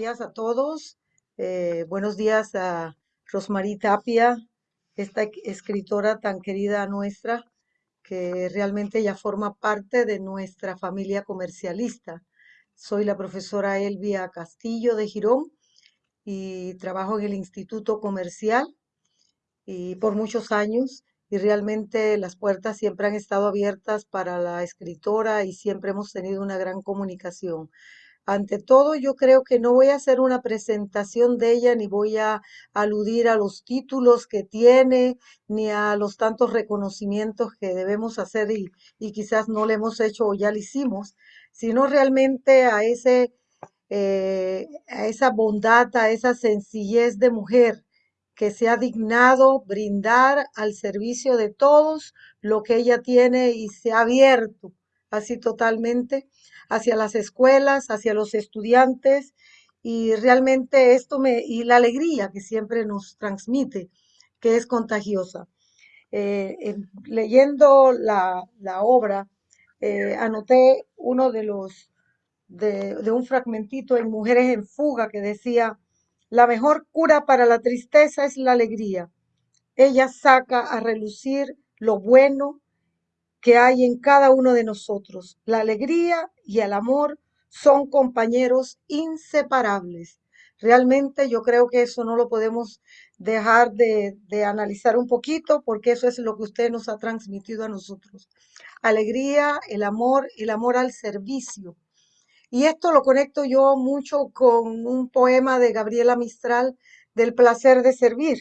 días a todos. Eh, buenos días a Rosmarie Tapia, esta escritora tan querida nuestra, que realmente ya forma parte de nuestra familia comercialista. Soy la profesora Elvia Castillo de Girón y trabajo en el Instituto Comercial y por muchos años y realmente las puertas siempre han estado abiertas para la escritora y siempre hemos tenido una gran comunicación. Ante todo, yo creo que no voy a hacer una presentación de ella, ni voy a aludir a los títulos que tiene, ni a los tantos reconocimientos que debemos hacer y, quizás no le hemos hecho o ya lo hicimos, sino realmente a ese, eh, a esa bondad, a esa sencillez de mujer que se ha dignado brindar al servicio de todos lo que ella tiene y se ha abierto así totalmente hacia las escuelas, hacia los estudiantes y realmente esto me, y la alegría que siempre nos transmite, que es contagiosa. Eh, leyendo la, obra, eh, anoté uno de los, de, de un fragmentito en Mujeres en Fuga que decía, la mejor cura para la tristeza es la alegría. Ella saca a relucir lo bueno, que hay en cada uno de nosotros. La alegría y el amor son compañeros inseparables. Realmente yo creo que eso no lo podemos dejar de, analizar un poquito porque eso es lo que usted nos ha transmitido a nosotros. Alegría, el amor, el amor al servicio. Y esto lo conecto yo mucho con un poema de Gabriela Mistral del placer de servir,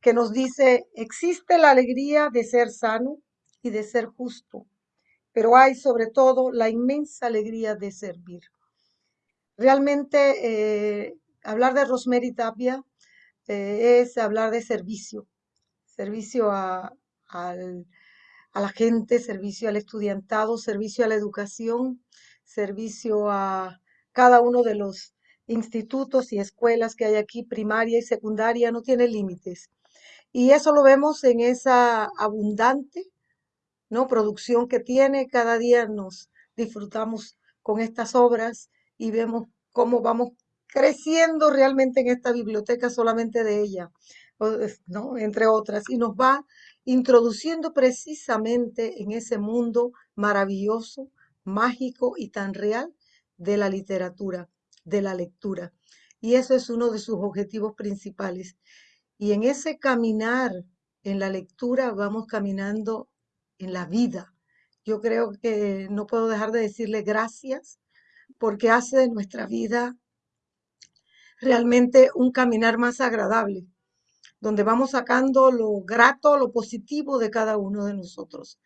que nos dice, existe la alegría de ser sano, de ser justo, pero hay sobre todo la inmensa alegría de servir. Realmente eh, hablar de Rosemary Tapia eh, es hablar de servicio, servicio a, a la gente, servicio al estudiantado, servicio a la educación, servicio a cada uno de los institutos y escuelas que hay aquí, primaria y secundaria, no tiene límites. Y eso lo vemos en esa abundante ¿no? producción que tiene. Cada día nos disfrutamos con estas obras y vemos cómo vamos creciendo realmente en esta biblioteca solamente de ella, ¿no? entre otras, y nos va introduciendo precisamente en ese mundo maravilloso, mágico y tan real de la literatura, de la lectura. Y eso es uno de sus objetivos principales. Y en ese caminar en la lectura vamos caminando en la vida. Yo creo que no puedo dejar de decirle gracias porque hace de nuestra vida realmente un caminar más agradable, donde vamos sacando lo grato, lo positivo de cada uno de nosotros.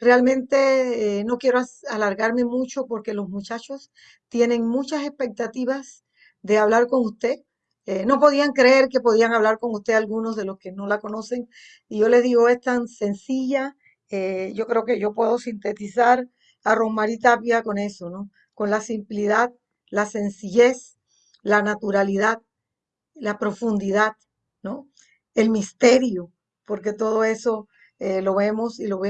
Realmente eh, no quiero alargarme mucho porque los muchachos tienen muchas expectativas de hablar con usted. Eh, no podían creer que podían hablar con usted algunos de los que no la conocen. Y yo les digo, es tan sencilla, eh, yo creo que yo puedo sintetizar a Rosmarie Tapia con eso, ¿no? Con la simplicidad, la sencillez, la naturalidad, la profundidad, ¿no? El misterio, porque todo eso eh, lo vemos y lo,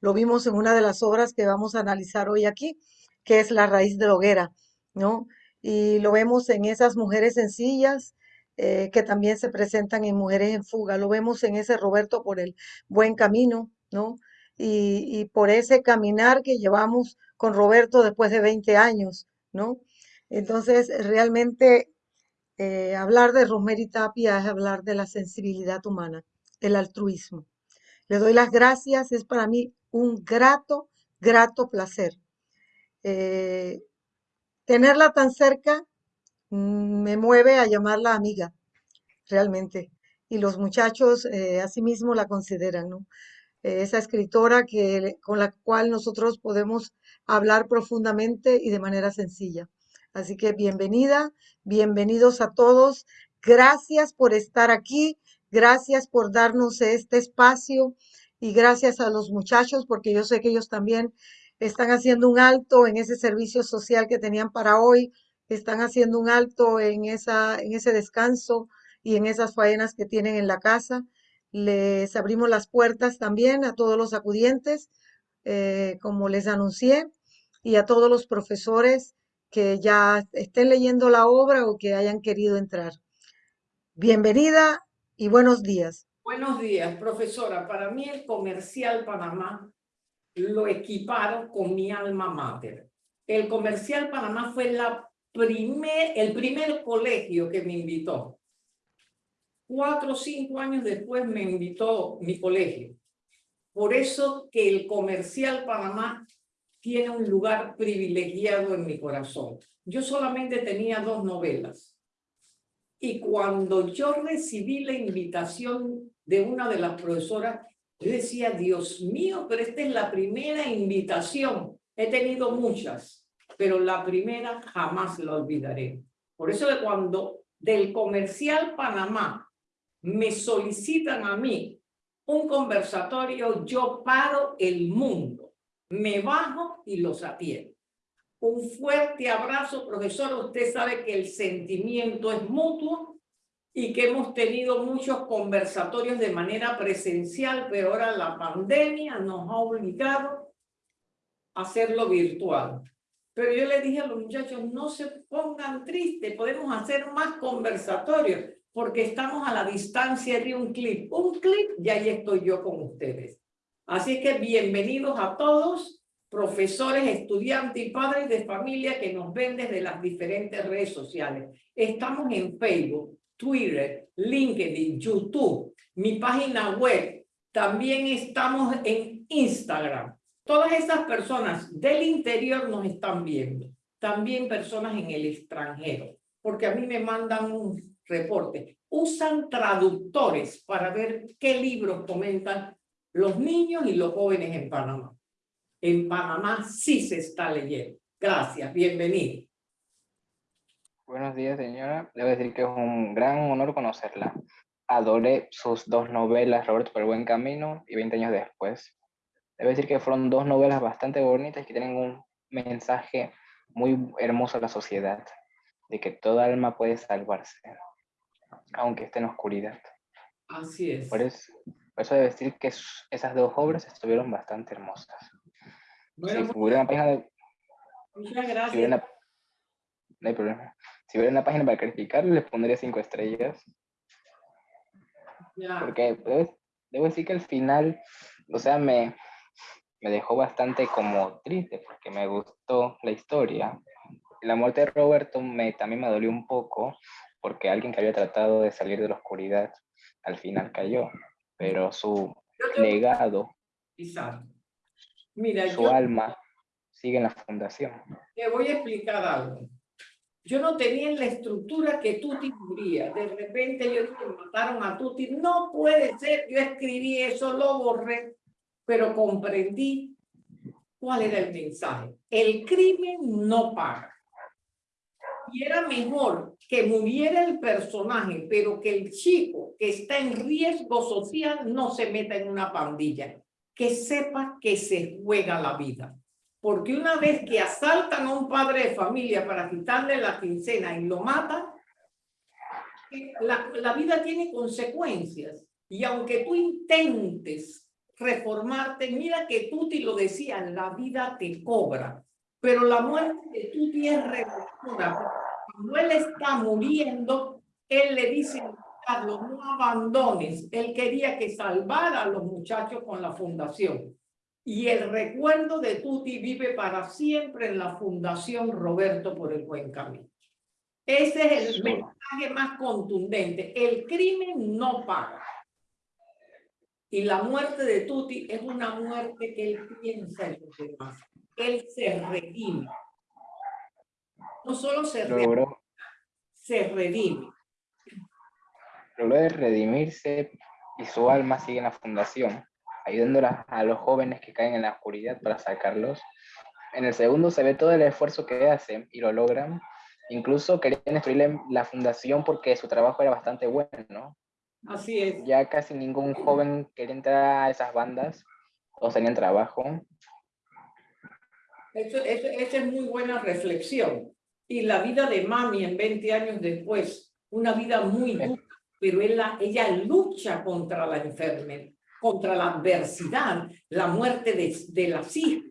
lo vimos en una de las obras que vamos a analizar hoy aquí, que es La raíz de la hoguera, ¿no? Y lo vemos en esas mujeres sencillas, eh, que también se presentan en Mujeres en Fuga. Lo vemos en ese Roberto por el buen camino, ¿no? Y, por ese caminar que llevamos con Roberto después de 20 años, ¿no? Entonces, realmente eh, hablar de Rosemary Tapia es hablar de la sensibilidad humana, el altruismo. Le doy las gracias, es para mí un grato, grato placer. Eh, tenerla tan cerca mm, me mueve a llamarla amiga, realmente. Y los muchachos eh, asimismo la consideran, ¿no? Esa escritora que, con la cual nosotros podemos hablar profundamente y de manera sencilla. Así que bienvenida, bienvenidos a todos. Gracias por estar aquí, gracias por darnos este espacio y gracias a los muchachos porque yo sé que ellos también están haciendo un alto en ese servicio social que tenían para hoy, están haciendo un alto en, esa, en ese descanso y en esas faenas que tienen en la casa. Les abrimos las puertas también a todos los acudientes, eh, como les anuncié, y a todos los profesores que ya estén leyendo la obra o que hayan querido entrar. Bienvenida y buenos días. Buenos días, profesora. Para mí el comercial Panamá lo equiparon con mi alma mater. El comercial Panamá fue la primer, el primer colegio que me invitó. Cuatro o cinco años después me invitó mi colegio. Por eso que el comercial Panamá tiene un lugar privilegiado en mi corazón. Yo solamente tenía dos novelas. Y cuando yo recibí la invitación de una de las profesoras, yo decía, Dios mío, pero esta es la primera invitación. He tenido muchas, pero la primera jamás la olvidaré. Por eso que cuando del comercial Panamá me solicitan a mí un conversatorio, yo paro el mundo, me bajo y los atiendo. Un fuerte abrazo, profesor. Usted sabe que el sentimiento es mutuo y que hemos tenido muchos conversatorios de manera presencial, pero ahora la pandemia nos ha obligado a hacerlo virtual. Pero yo le dije a los muchachos, no se pongan tristes, podemos hacer más conversatorios, porque estamos a la distancia de un clip. Un clip y ahí estoy yo con ustedes. Así que bienvenidos a todos, profesores, estudiantes y padres de familia que nos ven desde las diferentes redes sociales. Estamos en Facebook, Twitter, LinkedIn, YouTube, mi página web. También estamos en Instagram. Todas esas personas del interior nos están viendo. También personas en el extranjero. Porque a mí me mandan un reporte. Usan traductores para ver qué libros comentan los niños y los jóvenes en Panamá. En Panamá sí se está leyendo. Gracias, bienvenido. Buenos días, señora. Debo decir que es un gran honor conocerla. Adoré sus dos novelas, Roberto por el buen camino y 20 años después. Debo decir que fueron dos novelas bastante bonitas que tienen un mensaje muy hermoso a la sociedad, de que toda alma puede salvarse, aunque esté en oscuridad. Así es. Por eso, por eso decir que esas dos obras estuvieron bastante hermosas. Bueno, si hubiera una página de... muchas gracias. Si una- no hay problema. Si hubiera una página para calificar, les pondría cinco estrellas. Ya. Porque debo, debo decir que al final, o sea, me, me dejó bastante como triste porque me gustó la historia. La muerte de Roberto me, también me dolió un poco porque alguien que había tratado de salir de la oscuridad al final cayó. Pero su Yo legado, Exacto. Mira, su yo alma, sigue en la fundación. te voy a explicar algo. Yo no tenía en la estructura que Tuti cubría. De repente yo dije, mataron a Tuti. No puede ser. Yo escribí eso, lo borré, pero comprendí cuál era el mensaje. El crimen no paga. Era mejor que muriera el personaje, pero que el chico que está en riesgo social no se meta en una pandilla. Que sepa que se juega la vida. Porque una vez que asaltan a un padre de familia para quitarle la quincena y lo matan, eh, la, vida tiene consecuencias. Y aunque tú intentes reformarte, mira que Tuti lo decía, la vida te cobra. Pero la muerte de Tuti es redentora. Cuando él está muriendo, él le dice a Carlos, no abandones. Él quería que salvara a los muchachos con la fundación. Y el recuerdo de Tuti vive para siempre en la Fundación Roberto por el Buen Camino. Ese es el mensaje más contundente. El crimen no paga. Y la muerte de Tuti es una muerte que él piensa en los demás. Él se redime. No solo se redime, se redime. logró de redimirse y su alma sigue en la fundación, ayudando a, los jóvenes que caen en la oscuridad para sacarlos. En el segundo se ve todo el esfuerzo que hacen y lo logran. Incluso querían destruirle la fundación porque su trabajo era bastante bueno. Así es. Ya casi ningún joven quería entrar a esas bandas o tenían trabajo. Eso, eso- esa es muy buena reflexión. Y la vida de mami en 20 años después, una vida muy dura, pero ella, ella lucha contra la enfermedad, contra la adversidad, la muerte de, de las hijas.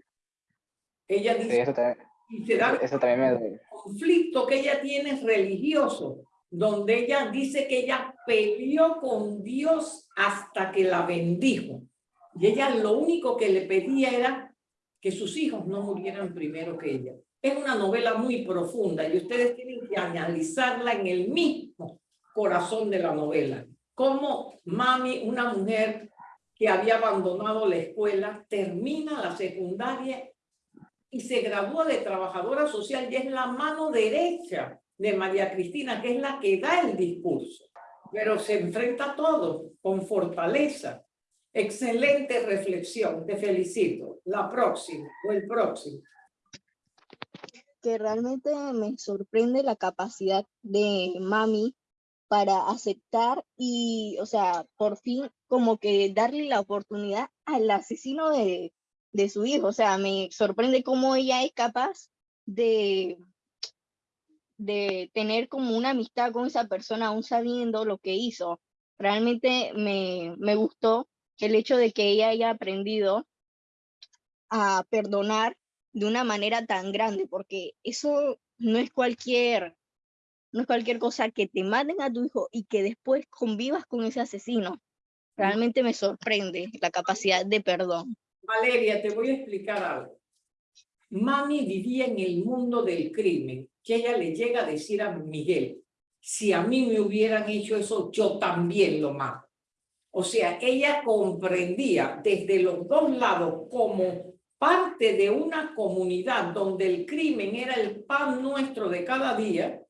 Ella Sí, dice, eso también, Y se da Eso también me duele. conflicto que ella tiene es religioso, donde ella dice que ella peleó con Dios hasta que la bendijo. Y ella lo único que le pedía era que sus hijos no murieran primero que ella. Es una novela muy profunda y ustedes tienen que analizarla en el mismo corazón de la novela. Cómo mami, una mujer que había abandonado la escuela, termina la secundaria y se gradúa de trabajadora social y es la mano derecha de María Cristina, que es la que da el discurso. Pero se enfrenta a todo con fortaleza. Excelente reflexión, te felicito. La próxima o el próximo. que realmente me sorprende la capacidad de mami para aceptar y, o sea, por fin como que darle la oportunidad al asesino de, de su hijo. O sea, me sorprende cómo ella es capaz de, de tener como una amistad con esa persona aún sabiendo lo que hizo. Realmente me, me gustó el hecho de que ella haya aprendido a perdonar de una manera tan grande, porque eso no es cualquier, no es cualquier cosa que te maten a tu hijo y que después convivas con ese asesino. Realmente me sorprende la capacidad de perdón. Valeria, te voy a explicar algo. Mami vivía en el mundo del crimen, que ella le llega a decir a Miguel, si a mí me hubieran hecho eso, yo también lo mato. O sea, ella comprendía desde los dos lados como parte de una comunidad donde el crimen era el pan nuestro de cada día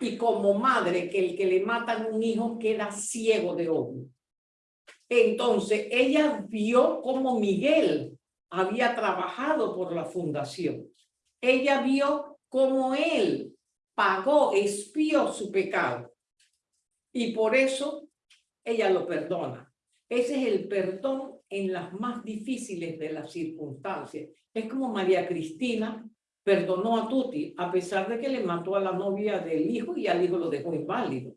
y como madre que el que le matan un hijo queda ciego de odio. Entonces, ella vio cómo Miguel había trabajado por la fundación. Ella vio cómo él pagó, espió su pecado. Y por eso ella lo perdona. Ese es el perdón en las más difíciles de las circunstancias. Es como María Cristina perdonó a Tuti, a pesar de que le mató a la novia del hijo y al hijo lo dejó inválido.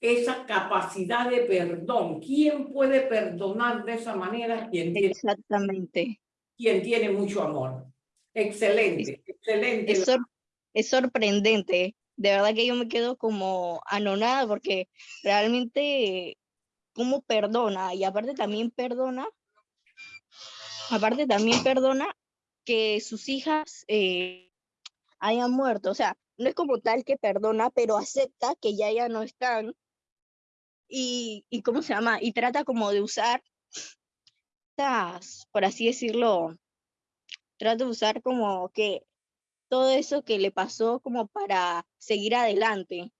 Esa capacidad de perdón. ¿Quién puede perdonar de esa manera? Quien tiene, Exactamente. quien tiene mucho amor. Excelente, excelente. Es, sor- es sorprendente. De verdad que yo me quedo como anonada porque realmente cómo perdona y aparte también perdona, aparte también perdona que sus hijas eh, hayan muerto. O sea, no es como tal que perdona, pero acepta que ya ya no están y, y ¿cómo se llama? Y trata como de usar estas, por así decirlo, trata de usar como que todo eso que le pasó como para seguir adelante.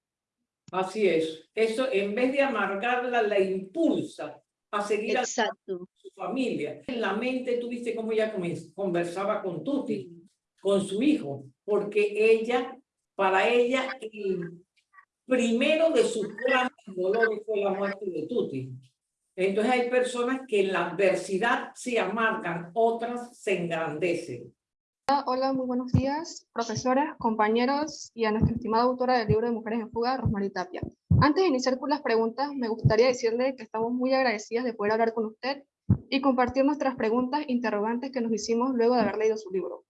Así es. Eso en vez de amargarla, la impulsa a seguir a Exacto. su familia. En la mente tú viste cómo ella conversaba con Tuti, con su hijo, porque ella, para ella, el primero de sus grandes dolores fue la muerte de Tuti. Entonces hay personas que en la adversidad se amargan, otras se engrandecen. Hola, muy buenos días, profesoras, compañeros y a nuestra estimada autora del libro de Mujeres en Fuga, Rosmarie Tapia. Antes de iniciar con las preguntas, me gustaría decirle que estamos muy agradecidas de poder hablar con usted y compartir nuestras preguntas interrogantes que nos hicimos luego de haber leído su libro.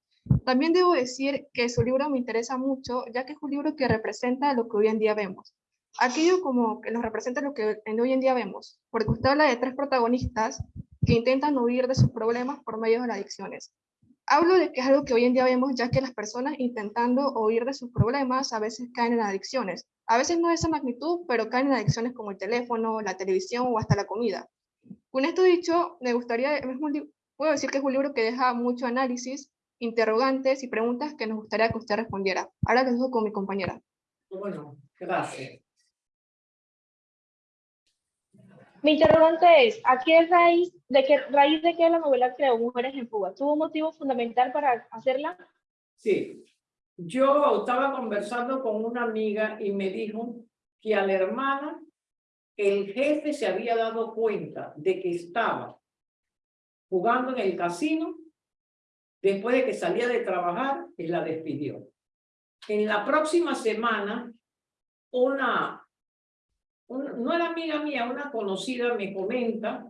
También debo decir que su libro me interesa mucho, ya que es un libro que representa lo que hoy en día vemos. Aquello como que nos representa lo que hoy en día vemos, porque usted habla de tres protagonistas que intentan huir de sus problemas por medio de las adicciones. Hablo de que es algo que hoy en día vemos, ya que las personas intentando huir de sus problemas a veces caen en adicciones. A veces no de esa magnitud, pero caen en adicciones como el teléfono, la televisión o hasta la comida. Con esto dicho, me gustaría, es un li- puedo decir que es un libro que deja mucho análisis, interrogantes y preguntas que nos gustaría que usted respondiera. Ahora lo dejo con mi compañera. Bueno, gracias. Mi interrogante es, ¿a qué raíz de qué raíz de qué la novela creó Mujeres en Fuga? ¿Tuvo un motivo fundamental para hacerla? Sí, yo estaba conversando con una amiga y me dijo que a la hermana el jefe se había dado cuenta de que estaba jugando en el casino después de que salía de trabajar y la despidió. En la próxima semana, una, un- no era amiga mía, una conocida me comenta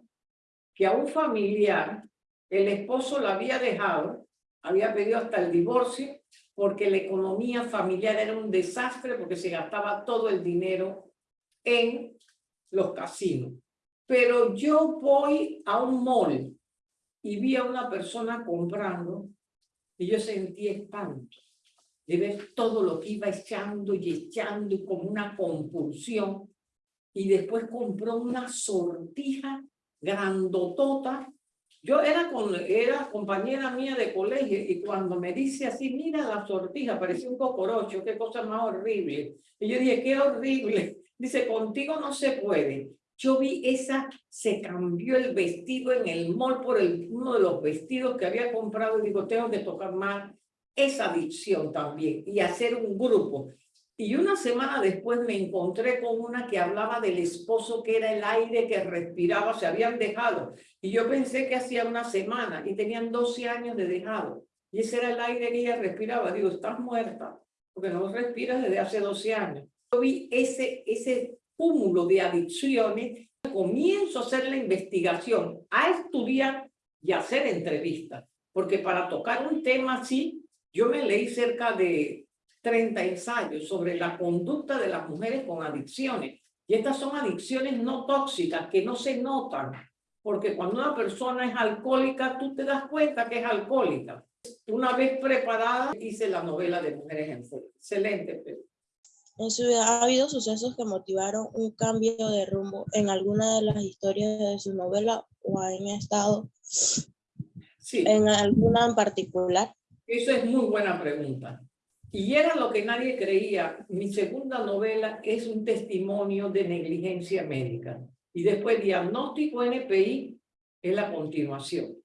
que a un familiar el esposo la había dejado había pedido hasta el divorcio porque la economía familiar era un desastre porque se gastaba todo el dinero en los casinos. Pero yo voy a un mall y vi a una persona comprando y yo sentí espanto de ver todo lo que iba echando y echando como una compulsión. Y después compró una sortija grandotota. Yo era, compañera mía de colegio y cuando me dice así, mira la sortija, parecía un cocorocho, qué cosa más horrible. Y yo dije, qué horrible. Dice, contigo no se puede. Yo vi esa, se cambió el vestido en el mall por el, uno de los vestidos que había comprado y digo, tengo que tocar más esa adicción también y hacer un grupo. Y una semana después me encontré con una que hablaba del esposo que era el aire que respiraba, se habían dejado. Y yo pensé que hacía una semana y tenían 12 años de dejado. Y ese era el aire que ella respiraba. Digo, estás muerta, porque no respiras desde hace 12 años. Yo vi ese, ese cúmulo de adicciones, comienzo a hacer la investigación, a estudiar y a hacer entrevistas, porque para tocar un tema así, yo me leí cerca de 30 ensayos sobre la conducta de las mujeres con adicciones, y estas son adicciones no tóxicas que no se notan, porque cuando una persona es alcohólica, tú te das cuenta que es alcohólica. Una vez preparada, hice la novela de Mujeres en Fuego. Excelente, Pedro. En su vida ha habido sucesos que motivaron un cambio de rumbo en alguna de las historias de su novela o han estado Sí, en alguna en particular. eso es muy buena pregunta. Y era lo que nadie creía. Mi segunda novela es un testimonio de negligencia médica. Y después diagnóstico NPI es la continuación.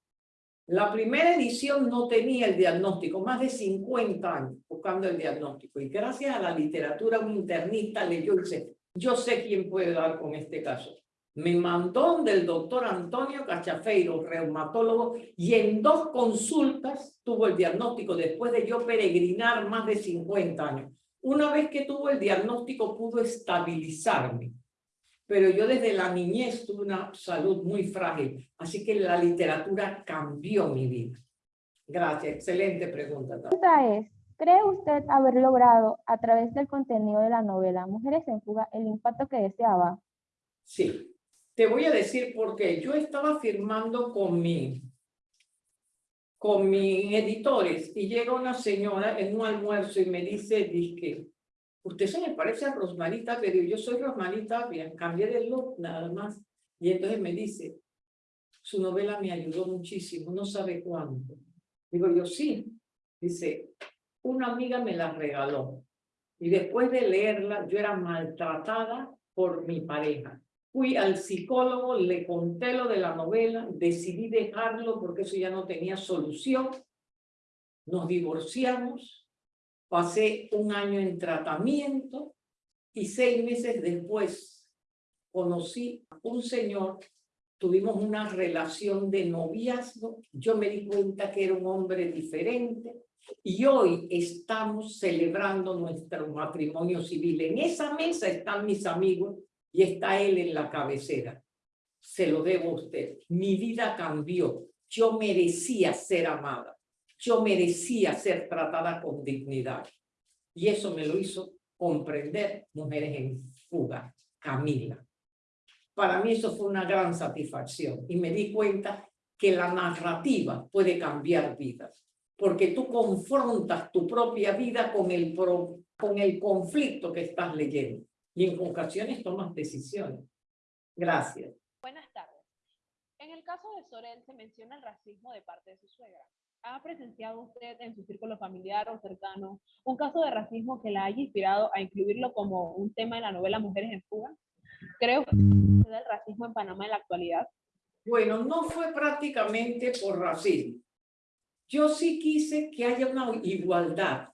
La primera edición no tenía el diagnóstico, más de 50 años buscando el diagnóstico. Y gracias a la literatura, un internista leyó y dice, yo sé quién puede dar con este caso. Me mandó del doctor Antonio Cachafeiro, reumatólogo, y en dos consultas tuvo el diagnóstico después de yo peregrinar más de 50 años. Una vez que tuvo el diagnóstico pudo estabilizarme pero yo desde la niñez tuve una salud muy frágil, así que la literatura cambió mi vida. Gracias, excelente pregunta. La pregunta es, ¿cree usted haber logrado a través del contenido de la novela Mujeres en Fuga el impacto que deseaba? Sí, te voy a decir por qué. Yo estaba firmando con mi, con mis editores y llega una señora en un almuerzo y me dice, que usted se me parece a Rosmarita, pero yo soy Rosmarita, bien, cambié de look nada más. Y entonces me dice, su novela me ayudó muchísimo, no sabe cuánto. Digo yo, sí. Dice, una amiga me la regaló. Y después de leerla, yo era maltratada por mi pareja. Fui al psicólogo, le conté lo de la novela, decidí dejarlo porque eso ya no tenía solución. Nos divorciamos, Pasé un año en tratamiento y seis meses después conocí a un señor, tuvimos una relación de noviazgo, yo me di cuenta que era un hombre diferente y hoy estamos celebrando nuestro matrimonio civil. En esa mesa están mis amigos y está él en la cabecera. Se lo debo a usted. Mi vida cambió. Yo merecía ser amada yo merecía ser tratada con dignidad. Y eso me lo hizo comprender Mujeres en Fuga, Camila. Para mí eso fue una gran satisfacción y me di cuenta que la narrativa puede cambiar vidas, porque tú confrontas tu propia vida con el, con el conflicto que estás leyendo y en ocasiones tomas decisiones. Gracias. Buenas tardes. En el caso de Sorel se menciona el racismo de parte de su suegra. ¿Ha presenciado usted en su círculo familiar o cercano un caso de racismo que la haya inspirado a incluirlo como un tema en la novela Mujeres en Fuga? ¿Creo que el racismo en Panamá en la actualidad? Bueno, no fue prácticamente por racismo. Yo sí quise que haya una igualdad.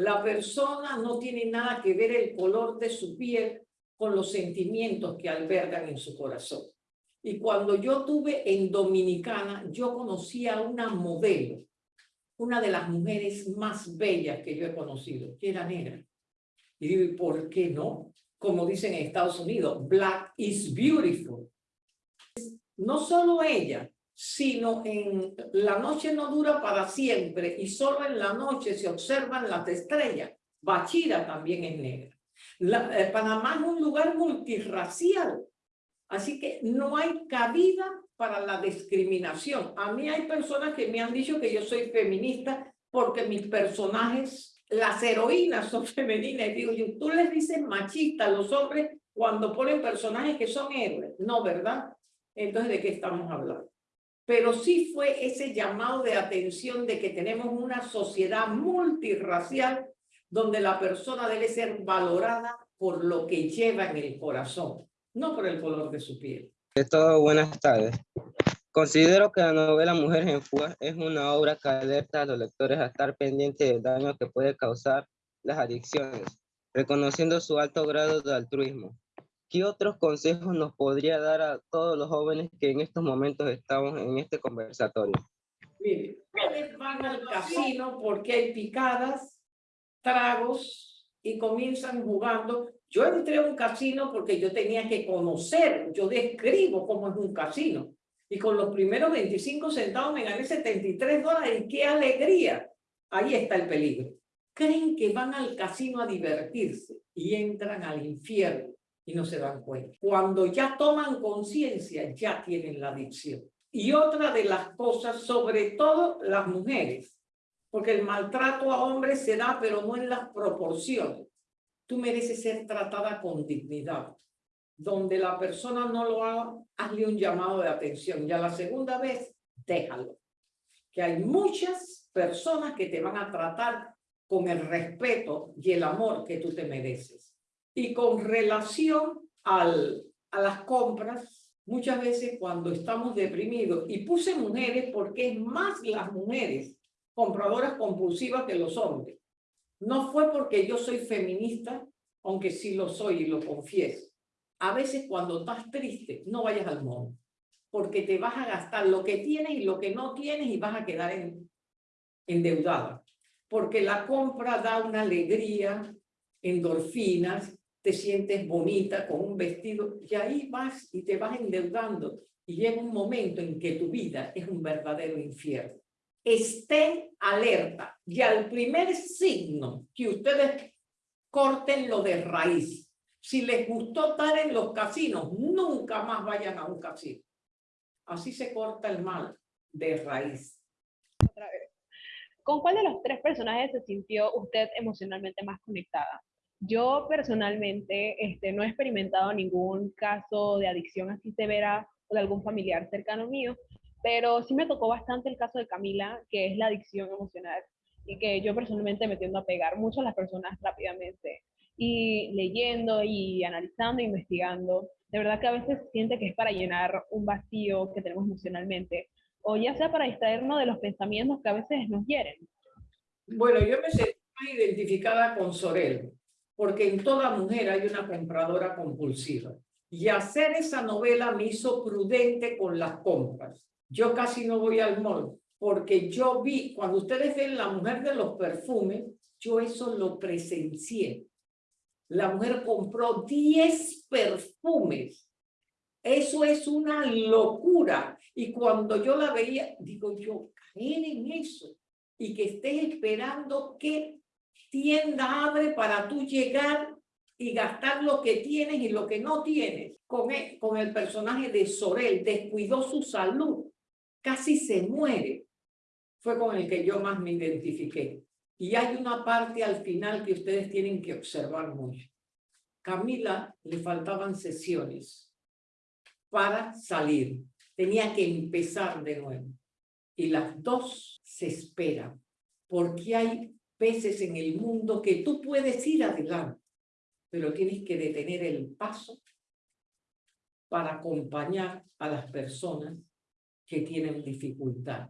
La persona no tiene nada que ver el color de su piel con los sentimientos que albergan en su corazón. Y cuando yo tuve en Dominicana, yo conocí a una modelo, una de las mujeres más bellas que yo he conocido, que era negra. Y digo, ¿por qué no? Como dicen en Estados Unidos, black is beautiful. No solo ella, sino en la noche no dura para siempre y solo en la noche se observan las estrellas. Bachira también es negra. Eh, Panamá es un lugar multirracial, así que no hay cabida para la discriminación. A mí hay personas que me han dicho que yo soy feminista porque mis personajes, las heroínas son femeninas. Y digo tú les dices machista a los hombres cuando ponen personajes que son héroes. No, ¿verdad? Entonces, ¿de qué estamos hablando? Pero sí fue ese llamado de atención de que tenemos una sociedad multirracial donde la persona debe ser valorada por lo que lleva en el corazón, no por el color de su piel. De todo, buenas tardes. Considero que la novela Mujeres en Fuga es una obra que alerta a los lectores a estar pendientes del daño que puede causar las adicciones, reconociendo su alto grado de altruismo. ¿Qué otros consejos nos podría dar a todos los jóvenes que en estos momentos estamos en este conversatorio? Mire, ustedes van al casino porque hay picadas, tragos y comienzan jugando. Yo entré a un casino porque yo tenía que conocer, yo describo cómo es un casino. Y con los primeros 25 centavos me gané 73 dólares. ¡Y qué alegría! Ahí está el peligro. Creen que van al casino a divertirse y entran al infierno y no se dan cuenta. Cuando ya toman conciencia, ya tienen la adicción. Y otra de las cosas, sobre todo las mujeres, porque el maltrato a hombres se da, pero no en las proporciones. Tú mereces ser tratada con dignidad. Donde la persona no lo haga, hazle un llamado de atención. Y a la segunda vez, déjalo. Que hay muchas personas que te van a tratar con el respeto y el amor que tú te mereces. Y con relación al, a las compras, muchas veces cuando estamos deprimidos, y puse mujeres porque es más las mujeres compradoras compulsivas que los hombres. No fue porque yo soy feminista, aunque sí lo soy y lo confieso. A veces cuando estás triste, no vayas al mall, porque te vas a gastar lo que tienes y lo que no tienes y vas a quedar en, endeudada. Porque la compra da una alegría, endorfinas, te sientes bonita con un vestido y ahí vas y te vas endeudando y llega un momento en que tu vida es un verdadero infierno. Estén alerta y al primer signo que ustedes corten lo de raíz. Si les gustó estar en los casinos, nunca más vayan a un casino. Así se corta el mal de raíz. ¿Con cuál de los tres personajes se sintió usted emocionalmente más conectada? Yo personalmente este, no he experimentado ningún caso de adicción así severa de algún familiar cercano mío, pero sí me tocó bastante el caso de Camila, que es la adicción emocional y que yo personalmente me tiendo a pegar mucho a las personas rápidamente y leyendo y analizando, investigando. De verdad que a veces siente que es para llenar un vacío que tenemos emocionalmente o ya sea para distraernos de los pensamientos que a veces nos hieren. Bueno, yo me sentí identificada con Sorel porque en toda mujer hay una compradora compulsiva. Y hacer esa novela me hizo prudente con las compras. Yo casi no voy al mall, porque yo vi, cuando ustedes ven La Mujer de los Perfumes, yo eso lo presencié. La mujer compró 10 perfumes. Eso es una locura. Y cuando yo la veía, digo yo, caer en eso y que estés esperando que tienda abre para tú llegar y gastar lo que tienes y lo que no tienes. Con el, con el personaje de Sorel, descuidó su salud, casi se muere. Fue con el que yo más me identifiqué. Y hay una parte al final que ustedes tienen que observar mucho. Camila le faltaban sesiones para salir. Tenía que empezar de nuevo. Y las dos se esperan porque hay veces en el mundo que tú puedes ir adelante, pero tienes que detener el paso para acompañar a las personas que tienen dificultad,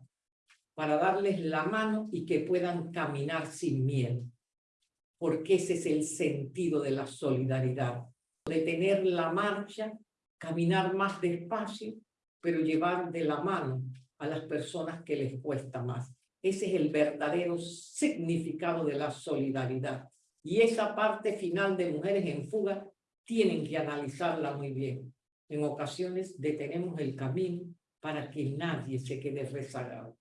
para darles la mano y que puedan caminar sin miedo, porque ese es el sentido de la solidaridad, detener la marcha, caminar más despacio, pero llevar de la mano a las personas que les cuesta más. Ese es el verdadero significado de la solidaridad. Y esa parte final de Mujeres en Fuga tienen que analizarla muy bien. En ocasiones detenemos el camino para que nadie se quede rezagado.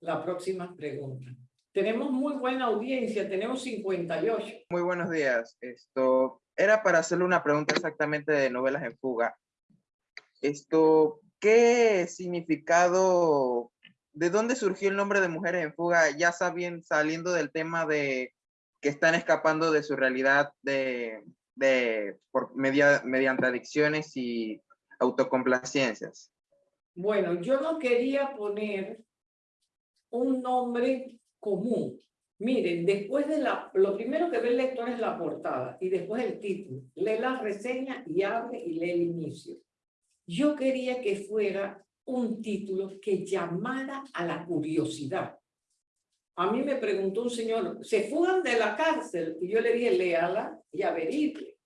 La próxima pregunta. Tenemos muy buena audiencia, tenemos 58. Muy buenos días. Esto era para hacerle una pregunta exactamente de novelas en fuga. Esto, ¿qué significado, de dónde surgió el nombre de Mujeres en Fuga? Ya sabiendo, saliendo del tema de que están escapando de su realidad de por media, mediante adicciones y autocomplacencias. Bueno, yo no quería poner un nombre común. Miren, después de la, lo primero que ve el lector es la portada y después el título. Lee la reseña y abre y lee el inicio. Yo quería que fuera un título que llamara a la curiosidad. A mí me preguntó un señor, ¿se fugan de la cárcel? Y yo le dije, léala y averigüe.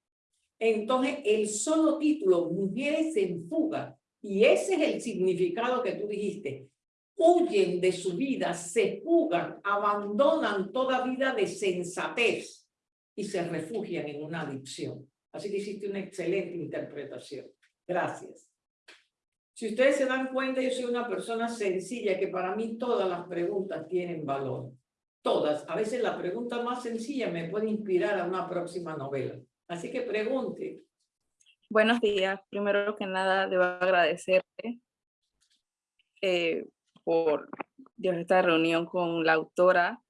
Entonces, el solo título, Mujeres en fuga, y ese es el significado que tú dijiste, huyen de su vida, se fugan, abandonan toda vida de sensatez y se refugian en una adicción. Así que hiciste una excelente interpretación. Gracias. Si ustedes se dan cuenta, yo soy una persona sencilla que para mí todas las preguntas tienen valor. Todas. A veces la pregunta más sencilla me puede inspirar a una próxima novela. Así que pregunte. Buenos días. Primero que nada, debo agradecerte eh, por esta reunión con la autora.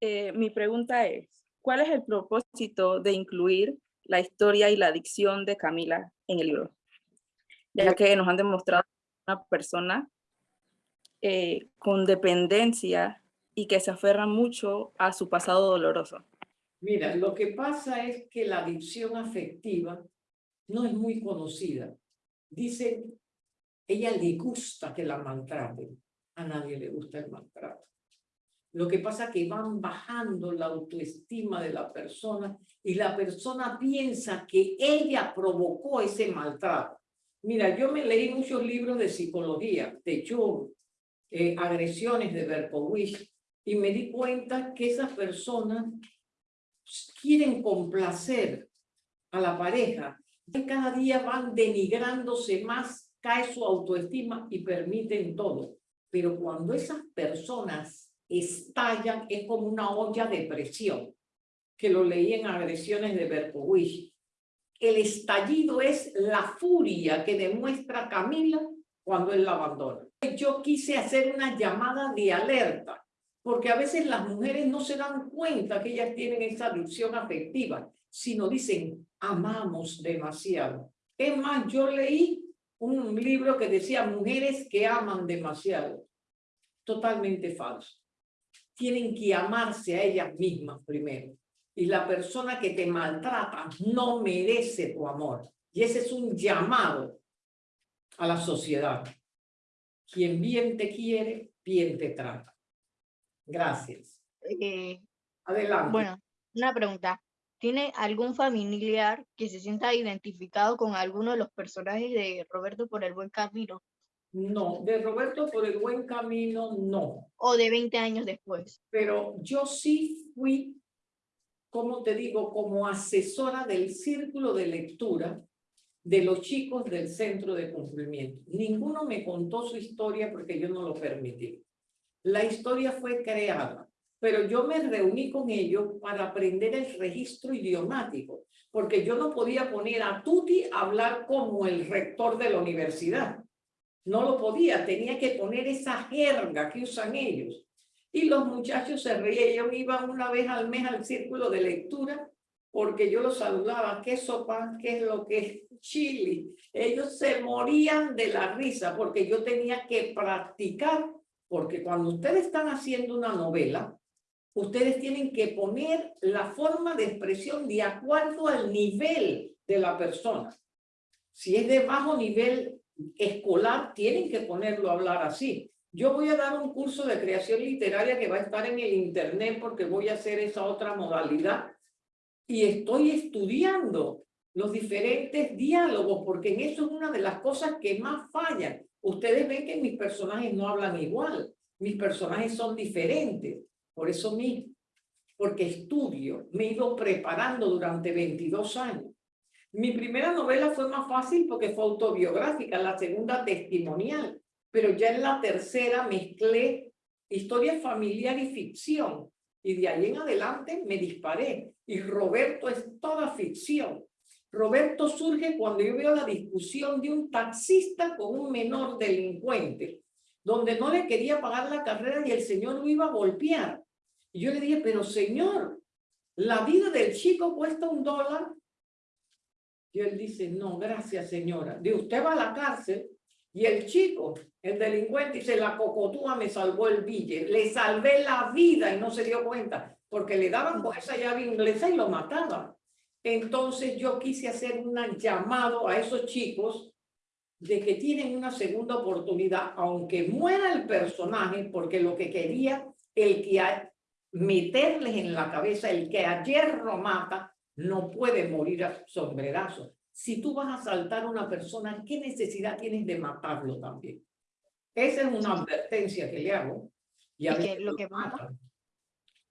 Eh, mi pregunta es, ¿cuál es el propósito de incluir la historia y la adicción de Camila en el libro? Ya que nos han demostrado una persona eh, con dependencia y que se aferra mucho a su pasado doloroso. Mira, lo que pasa es que la adicción afectiva no es muy conocida. Dice, ella le gusta que la maltraten a nadie le gusta el maltrato. Lo que pasa es que van bajando la autoestima de la persona y la persona piensa que ella provocó ese maltrato. Mira, yo me leí muchos libros de psicología, de Jung, eh, agresiones de Berkowitz, y me di cuenta que esas personas quieren complacer a la pareja. Y cada día van denigrándose más, cae su autoestima y permiten todo. Pero cuando esas personas estallan, es como una olla de presión, que lo leí en agresiones de Berkowitz. El estallido es la furia que demuestra Camila cuando él la abandona. Yo quise hacer una llamada de alerta, porque a veces las mujeres no se dan cuenta que ellas tienen esa adicción afectiva, sino dicen, amamos demasiado. Es más, yo leí un libro que decía mujeres que aman demasiado. Totalmente falso. Tienen que amarse a ellas mismas primero. Y la persona que te maltrata no merece tu amor. Y ese es un llamado a la sociedad. Quien bien te quiere, bien te trata. Gracias. Eh, Adelante. bueno, una pregunta. ¿Tiene algún familiar que se sienta identificado con alguno de los personajes de Roberto por el buen camino? No, de Roberto por el buen camino, no. ¿O de 20 años después? Pero yo sí fui, como te digo, como asesora del círculo de lectura de los chicos del centro de cumplimiento. Ninguno me contó su historia porque yo no lo permití. La historia fue creada pero yo me reuní con ellos para aprender el registro idiomático, porque yo no podía poner a Tuti a hablar como el rector de la universidad. No lo podía, tenía que poner esa jerga que usan ellos. Y los muchachos se reían, ellos iban una vez al mes al círculo de lectura, porque yo los saludaba, ¿qué sopa? ¿Qué es lo que es chili? Ellos se morían de la risa, porque yo tenía que practicar, porque cuando ustedes están haciendo una novela, ustedes tienen que poner la forma de expresión de acuerdo al nivel de la persona. Si es de bajo nivel escolar, tienen que ponerlo a hablar así. Yo voy a dar un curso de creación literaria que va a estar en el internet porque voy a hacer esa otra modalidad y estoy estudiando los diferentes diálogos porque en eso es una de las cosas que más fallan. Ustedes ven que mis personajes no hablan igual, mis personajes son diferentes. Por eso mismo, porque estudio, me he ido preparando durante 22 años. Mi primera novela fue más fácil porque fue autobiográfica, la segunda testimonial, pero ya en la tercera mezclé historia familiar y ficción. Y de ahí en adelante me disparé. Y Roberto es toda ficción. Roberto surge cuando yo veo la discusión de un taxista con un menor delincuente, donde no le quería pagar la carrera y el señor lo iba a golpear. Y yo le dije, pero señor, la vida del chico cuesta un dólar. Y él dice, no, gracias señora. De usted va a la cárcel y el chico, el delincuente, dice, la cocotúa me salvó el billete. Le salvé la vida y no se dio cuenta, porque le daban con esa llave inglesa y lo mataban. Entonces yo quise hacer un llamado a esos chicos de que tienen una segunda oportunidad, aunque muera el personaje, porque lo que quería el que meterles en la cabeza, el que ayer lo mata, no puede morir a sombrerazo. Si tú vas a asaltar a una persona, ¿qué necesidad tienes de matarlo también? Esa es una advertencia que le hago. Y, a que lo que mata.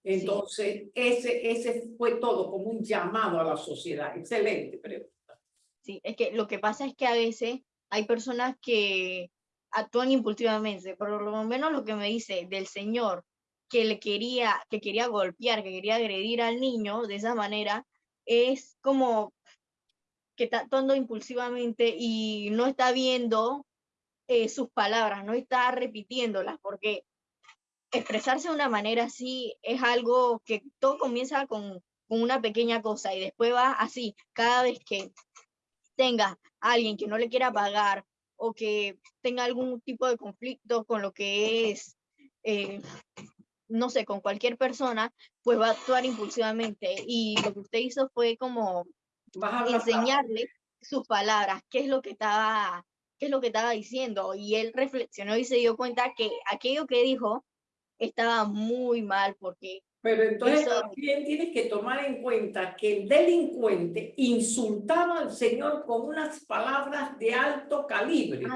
Entonces, ese, ese fue todo como un llamado a la sociedad. Excelente pregunta. Sí, es que lo que pasa es que a veces hay personas que actúan impulsivamente, por lo menos lo que me dice del señor que le quería, que quería golpear, que quería agredir al niño de esa manera, es como que está actuando impulsivamente y no está viendo eh, sus palabras, no está repitiéndolas, porque expresarse de una manera así es algo que todo comienza con, con una pequeña cosa y después va así, cada vez que tenga alguien que no le quiera pagar o que tenga algún tipo de conflicto con lo que es eh, no sé, con cualquier persona, pues va a actuar impulsivamente. Y lo que usted hizo fue como enseñarle sus palabras, qué es lo que estaba, qué es lo que estaba diciendo. Y él reflexionó y se dio cuenta que aquello que dijo estaba muy mal porque pero entonces también tienes que tomar en cuenta que el delincuente insultaba al Señor con unas palabras de alto calibre.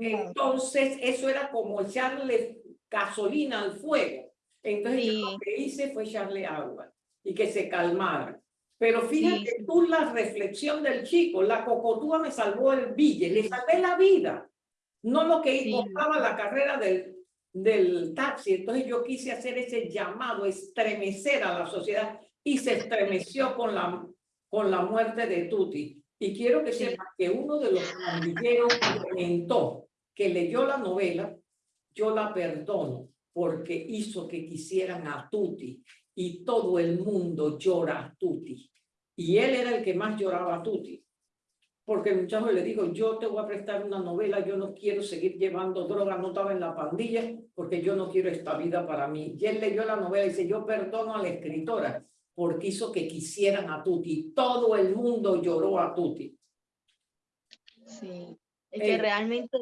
Entonces eso era como echarle gasolina al fuego. Entonces yo lo que hice fue echarle agua y que se calmara. Pero fíjate tú la reflexión del chico, la cocotúa me salvó el bille, le salvé la vida, no lo que costaba la carrera del, del taxi. Entonces yo quise hacer ese llamado, estremecer a la sociedad y se estremeció con la, con la muerte de Tuti. Y quiero que sepa que uno de los pandilleros comentó que leyó la novela, yo la perdono, porque hizo que quisieran a Tuti y todo el mundo llora a Tuti. Y él era el que más lloraba a Tuti. Porque el muchacho le dijo, yo te voy a prestar una novela, yo no quiero seguir llevando droga, no estaba en la pandilla, porque yo no quiero esta vida para mí. Y él leyó la novela y dice, yo perdono a la escritora, porque hizo que quisieran a Tuti. Todo el mundo lloró a Tuti. Sí, es que realmente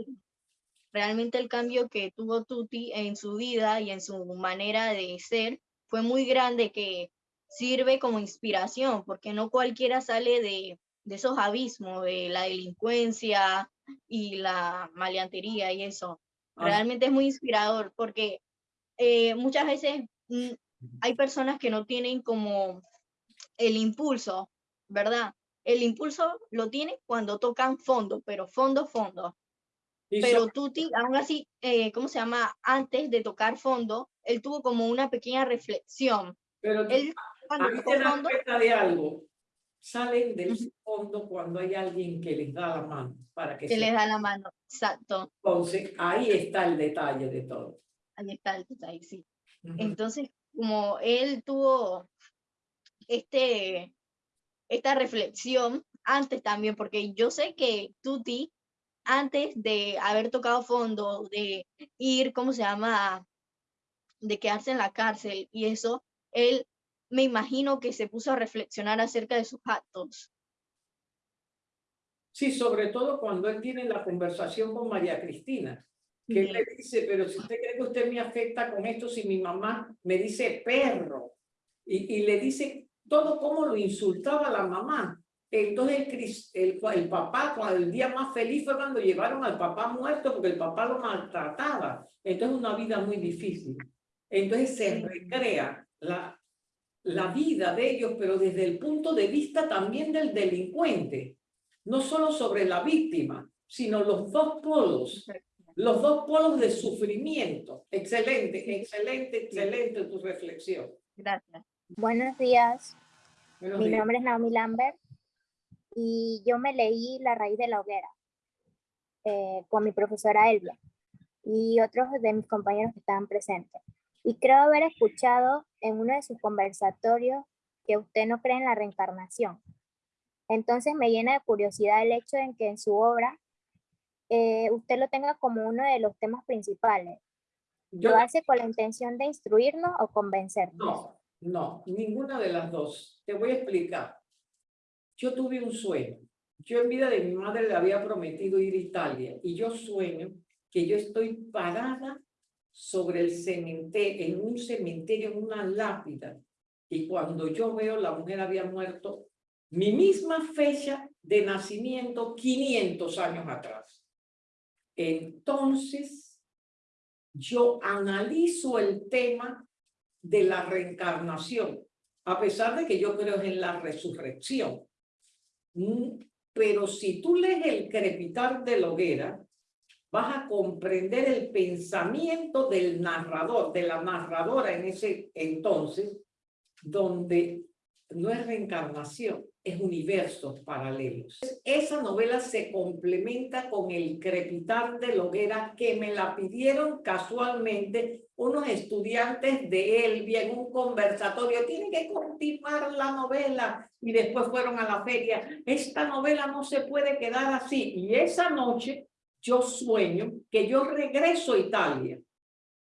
Realmente el cambio que tuvo Tuti en su vida y en su manera de ser fue muy grande que sirve como inspiración, porque no cualquiera sale de, esos abismos, de la delincuencia y la maleantería y eso. Ah. Realmente es muy inspirador porque eh, muchas veces mm, hay personas que no tienen como el impulso, ¿verdad? El impulso lo tienen cuando tocan fondo, pero fondo, fondo. Pero Tuti, aún así, eh, ¿cómo se llama? Antes de tocar fondo, él tuvo como una pequeña reflexión. Pero él, cuando tocó fondo, de algo. Salen del fondo cuando hay alguien que les da la mano. Para que, que les da la mano, exacto. Entonces, ahí está el detalle de todo. Ahí está el detalle, sí. Entonces, como él tuvo este, esta reflexión antes también, porque yo sé que Tuti antes de haber tocado fondo, de ir, ¿cómo se llama? De quedarse en la cárcel y eso, él me imagino que se puso a reflexionar acerca de sus actos. Sí, sobre todo cuando él tiene la conversación con María Cristina, que él le dice, pero si usted cree que usted me afecta con esto, si mi mamá me dice perro, y, y le dice todo cómo lo insultaba la mamá, entonces el, el, papá, cuando el día más feliz fue cuando llevaron al papá muerto porque el papá lo maltrataba. Entonces una vida muy difícil. Entonces se recrea la, la vida de ellos, pero desde el punto de vista también del delincuente. no solo sobre la víctima, sino los dos polos, los dos polos de sufrimiento. Excelente, excelente, excelente tu reflexión. Gracias. Buenos días. Buenos Mi días. nombre es Naomi Lambert y yo me leí La raíz de la hoguera eh, con mi profesora Elvia y otros de mis compañeros que estaban presentes. Y creo haber escuchado en uno de sus conversatorios que usted no cree en la reencarnación. Entonces me llena de curiosidad el hecho en que en su obra eh, usted lo tenga como uno de los temas principales. Yo- ¿Lo hace con la intención de instruirnos o convencernos? No, no, ninguna de las dos. Te voy a explicar. Yo tuve un sueño. Yo en vida de mi madre le había prometido ir a Italia y yo sueño que yo estoy parada sobre el cementerio, en un cementerio, en una lápida. Y cuando yo veo la mujer había muerto mi misma fecha de nacimiento 500 años atrás. Entonces, yo analizo el tema de la reencarnación, a pesar de que yo creo en la resurrección. Mm, Pero si tú lees el crepitar de la hoguera, vas a comprender el pensamiento del narrador, de la narradora en ese entonces, donde no es reencarnación, es universos paralelos. Esa novela se complementa con el crepitar de la hoguera que me la pidieron casualmente unos estudiantes de Elvia en un conversatorio. Tienen que continuar la novela y después fueron a la feria. Esta novela no se puede quedar así. Y esa noche yo sueño que yo regreso a Italia.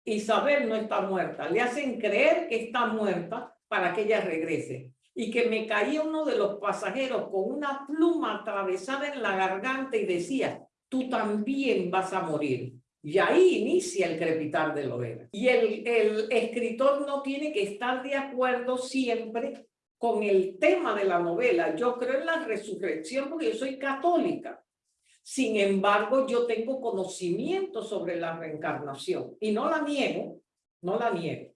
Isabel no está muerta. Le hacen creer que está muerta para que ella regrese. Y que me caía uno de los pasajeros con una pluma atravesada en la garganta y decía, tú también vas a morir. Y ahí inicia el crepitar de hoguera. Y el, el escritor no tiene que estar de acuerdo siempre con el tema de la novela. Yo creo en la resurrección porque yo soy católica. Sin embargo, yo tengo conocimiento sobre la reencarnación y no la niego, no la niego.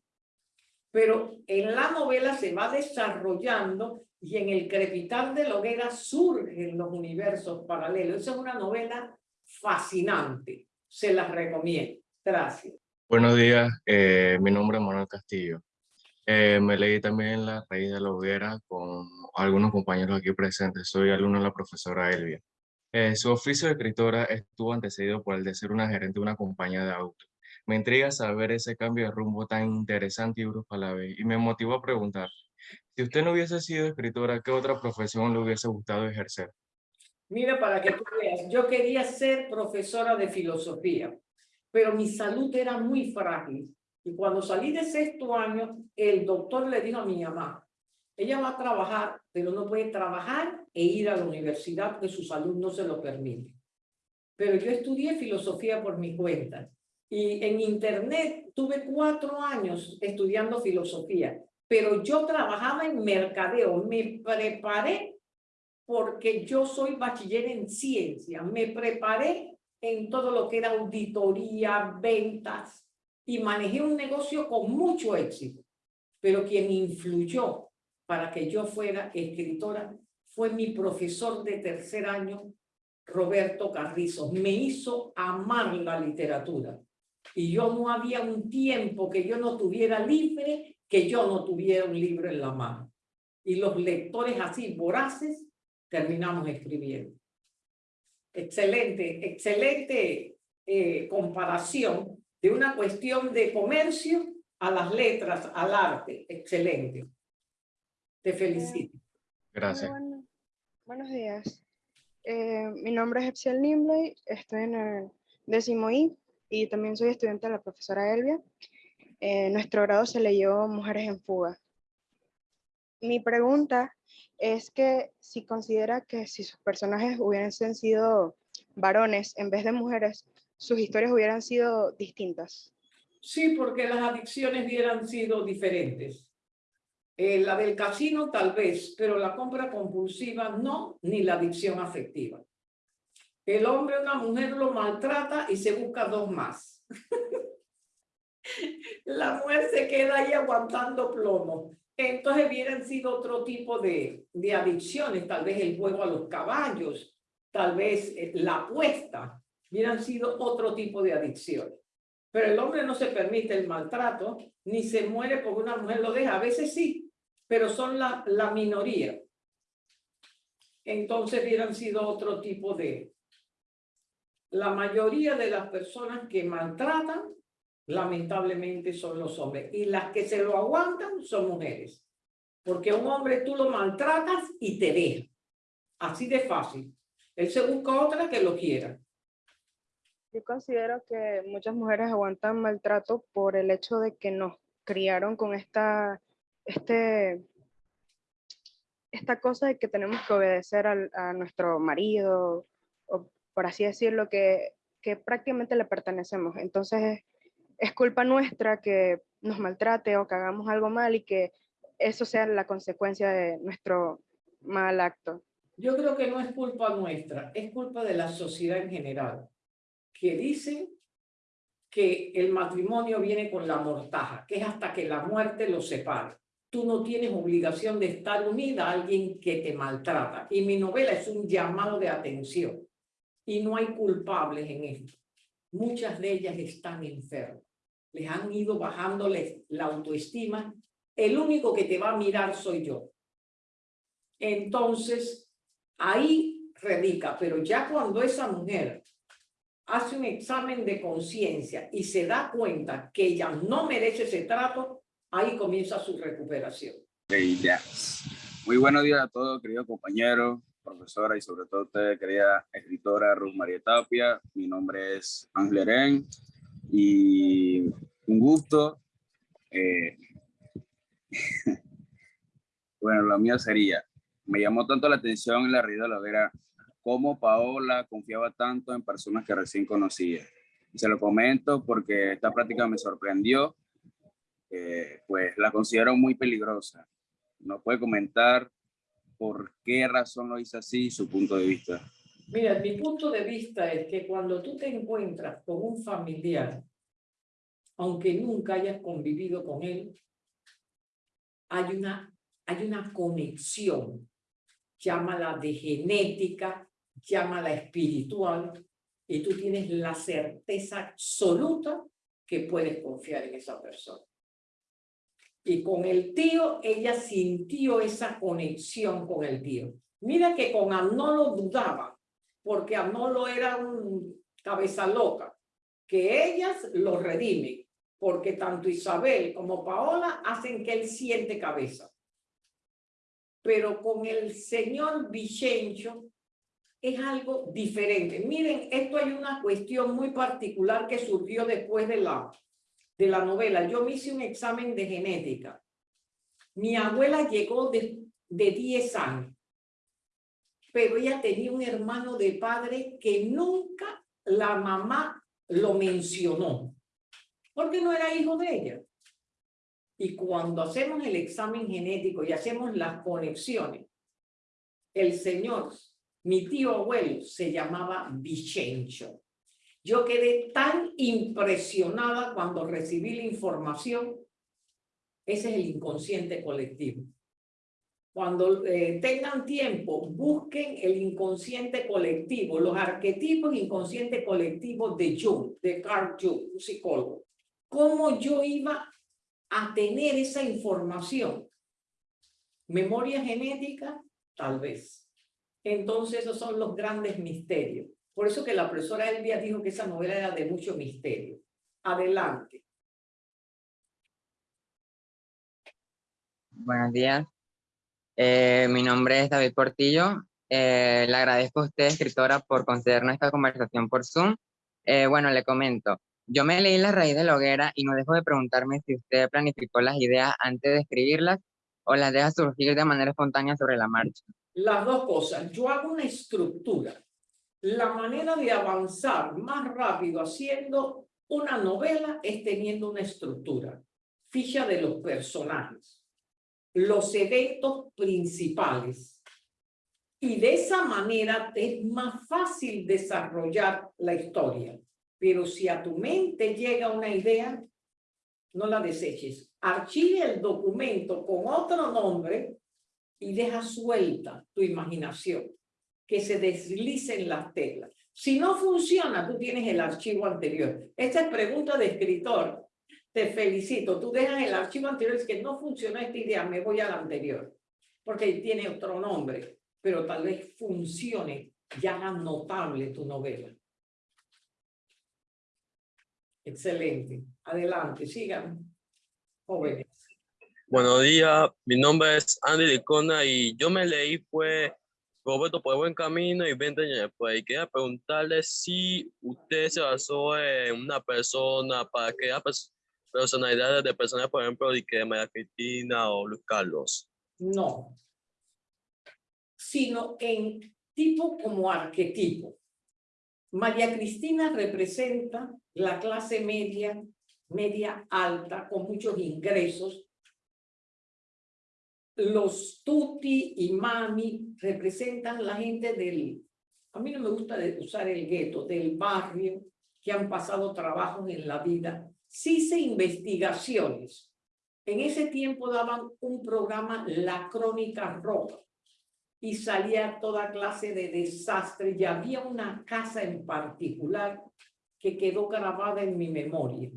Pero en la novela se va desarrollando y en el crepitar de la hoguera surgen los universos paralelos. Esa es una novela fascinante. Se las recomiendo. Gracias. Buenos días, eh, mi nombre es Manuel Castillo. Eh, me leí también La raíz de la hoguera con algunos compañeros aquí presentes. Soy alumno de la profesora Elvia. Eh, su oficio de escritora estuvo antecedido por el de ser una gerente de una compañía de autos. Me intriga saber ese cambio de rumbo tan interesante y brusco a la vez y me motivó a preguntar, si usted no hubiese sido escritora, ¿qué otra profesión le hubiese gustado ejercer? Mira, para que tú veas, yo quería ser profesora de filosofía, pero mi salud era muy frágil. Y cuando salí de sexto año, el doctor le dijo a mi mamá, ella va a trabajar, pero no puede trabajar e ir a la universidad porque su salud no se lo permite. Pero yo estudié filosofía por mi cuenta. Y en internet tuve cuatro años estudiando filosofía, pero yo trabajaba en mercadeo, me preparé porque yo soy bachiller en ciencia, me preparé en todo lo que era auditoría, ventas y manejé un negocio con mucho éxito. Pero quien influyó para que yo fuera escritora fue mi profesor de tercer año, Roberto Carrizo. Me hizo amar la literatura. Y yo no había un tiempo que yo no tuviera libre, que yo no tuviera un libro en la mano. Y los lectores así voraces terminamos escribiendo. Excelente, excelente eh, comparación de una cuestión de comercio a las letras, al arte. Excelente. Te felicito. Gracias. Bueno, buenos días. Eh, mi nombre es Epsiel Nimbley, estoy en el décimo I y también soy estudiante de la profesora Elvia. Eh, nuestro grado se leyó Mujeres en Fuga. Mi pregunta es que si considera que si sus personajes hubiesen sido varones en vez de mujeres, sus historias hubieran sido distintas. Sí, porque las adicciones hubieran sido diferentes. Eh, la del casino tal vez, pero la compra compulsiva no, ni la adicción afectiva. El hombre, una mujer lo maltrata y se busca dos más. la mujer se queda ahí aguantando plomo. Entonces hubieran sido otro tipo de, de adicciones, tal vez el juego a los caballos, tal vez eh, la apuesta, hubieran sido otro tipo de adicciones. Pero el hombre no se permite el maltrato, ni se muere porque una mujer lo deja. A veces sí, pero son la, la minoría. Entonces hubieran sido otro tipo de... La mayoría de las personas que maltratan, lamentablemente, son los hombres. Y las que se lo aguantan son mujeres. Porque un hombre tú lo maltratas y te deja. Así de fácil. Él se busca otra que lo quiera. Yo considero que muchas mujeres aguantan maltrato por el hecho de que nos criaron con esta, este, esta cosa de que tenemos que obedecer a nuestro marido, o por así decirlo, que, que prácticamente le pertenecemos. Entonces es culpa nuestra que nos maltrate o que hagamos algo mal y que eso sea la consecuencia de nuestro mal acto. Yo creo que no es culpa nuestra, es culpa de la sociedad en general, que dicen que el matrimonio viene con la mortaja, que es hasta que la muerte los separe. Tú no tienes obligación de estar unida a alguien que te maltrata. Y mi novela es un llamado de atención. Y no hay culpables en esto. Muchas de ellas están enfermas. Les han ido bajándoles la autoestima el único que te va a mirar soy yo. Entonces, ahí radica, pero ya cuando esa mujer hace un examen de conciencia y se da cuenta que ella no merece ese trato, ahí comienza su recuperación. Muy buenos días a todos, queridos compañeros, profesora y sobre todo usted, querida escritora Ruth María Tapia. Mi nombre es Ángel Eren y un gusto eh, bueno, lo mío sería, me llamó tanto la atención en la realidad de la vera cómo Paola confiaba tanto en personas que recién conocía. Y se lo comento porque esta práctica me sorprendió, eh, pues la considero muy peligrosa. ¿No puede comentar por qué razón lo hizo así, su punto de vista? Mira, mi punto de vista es que cuando tú te encuentras con un familiar, aunque nunca hayas convivido con él, hay una, hay una conexión, llámala de genética, llámala espiritual, y tú tienes la certeza absoluta que puedes confiar en esa persona. Y con el tío, ella sintió esa conexión con el tío. Mira que con Amnolo dudaba, porque Amnolo era un cabeza loca, que ellas lo redimen porque tanto Isabel como Paola hacen que él siente cabeza. Pero con el señor Vicencio es algo diferente. Miren, esto hay una cuestión muy particular que surgió después de la, de la novela. Yo me hice un examen de genética. Mi abuela llegó de, de 10 años, pero ella tenía un hermano de padre que nunca la mamá lo mencionó porque no era hijo de ella. Y cuando hacemos el examen genético y hacemos las conexiones, el señor, mi tío abuelo, se llamaba Vicencio. Yo quedé tan impresionada cuando recibí la información. Ese es el inconsciente colectivo. Cuando eh, tengan tiempo, busquen el inconsciente colectivo, los arquetipos inconsciente colectivo de Jung, de Carl Jung, un psicólogo cómo yo iba a tener esa información. Memoria genética, tal vez. Entonces esos son los grandes misterios. Por eso que la profesora Elvia dijo que esa novela era de mucho misterio. Adelante. Buenos días. Eh, mi nombre es David Portillo. Eh, le agradezco a usted, escritora, por concedernos esta conversación por Zoom. Eh, bueno, le comento. Yo me leí La raíz de la hoguera y no dejo de preguntarme si usted planificó las ideas antes de escribirlas o las deja surgir de manera espontánea sobre la marcha. Las dos cosas. Yo hago una estructura. La manera de avanzar más rápido haciendo una novela es teniendo una estructura. Ficha de los personajes. Los eventos principales. Y de esa manera es más fácil desarrollar la historia. Pero si a tu mente llega una idea, no la deseches. Archive el documento con otro nombre y deja suelta tu imaginación. Que se deslicen las teclas. Si no funciona, tú tienes el archivo anterior. Esta es pregunta de escritor. Te felicito. Tú dejas el archivo anterior, es que no funciona esta idea, me voy al anterior. Porque tiene otro nombre, pero tal vez funcione, ya haga notable tu novela. Excelente. Adelante, sigan, jóvenes. Buenos días, mi nombre es Andy Licona y yo me leí fue Roberto por buen camino y 20 años después. Y quería preguntarle si usted se basó en una persona para crear personalidades de personas, por ejemplo, de que María Cristina o Luis Carlos. No, sino en tipo como arquetipo. María Cristina representa la clase media, media alta, con muchos ingresos. Los tuti y mami representan la gente del, a mí no me gusta usar el gueto, del barrio, que han pasado trabajos en la vida. Sí hice investigaciones. En ese tiempo daban un programa La Crónica Roja y salía toda clase de desastre. Y había una casa en particular que quedó grabada en mi memoria,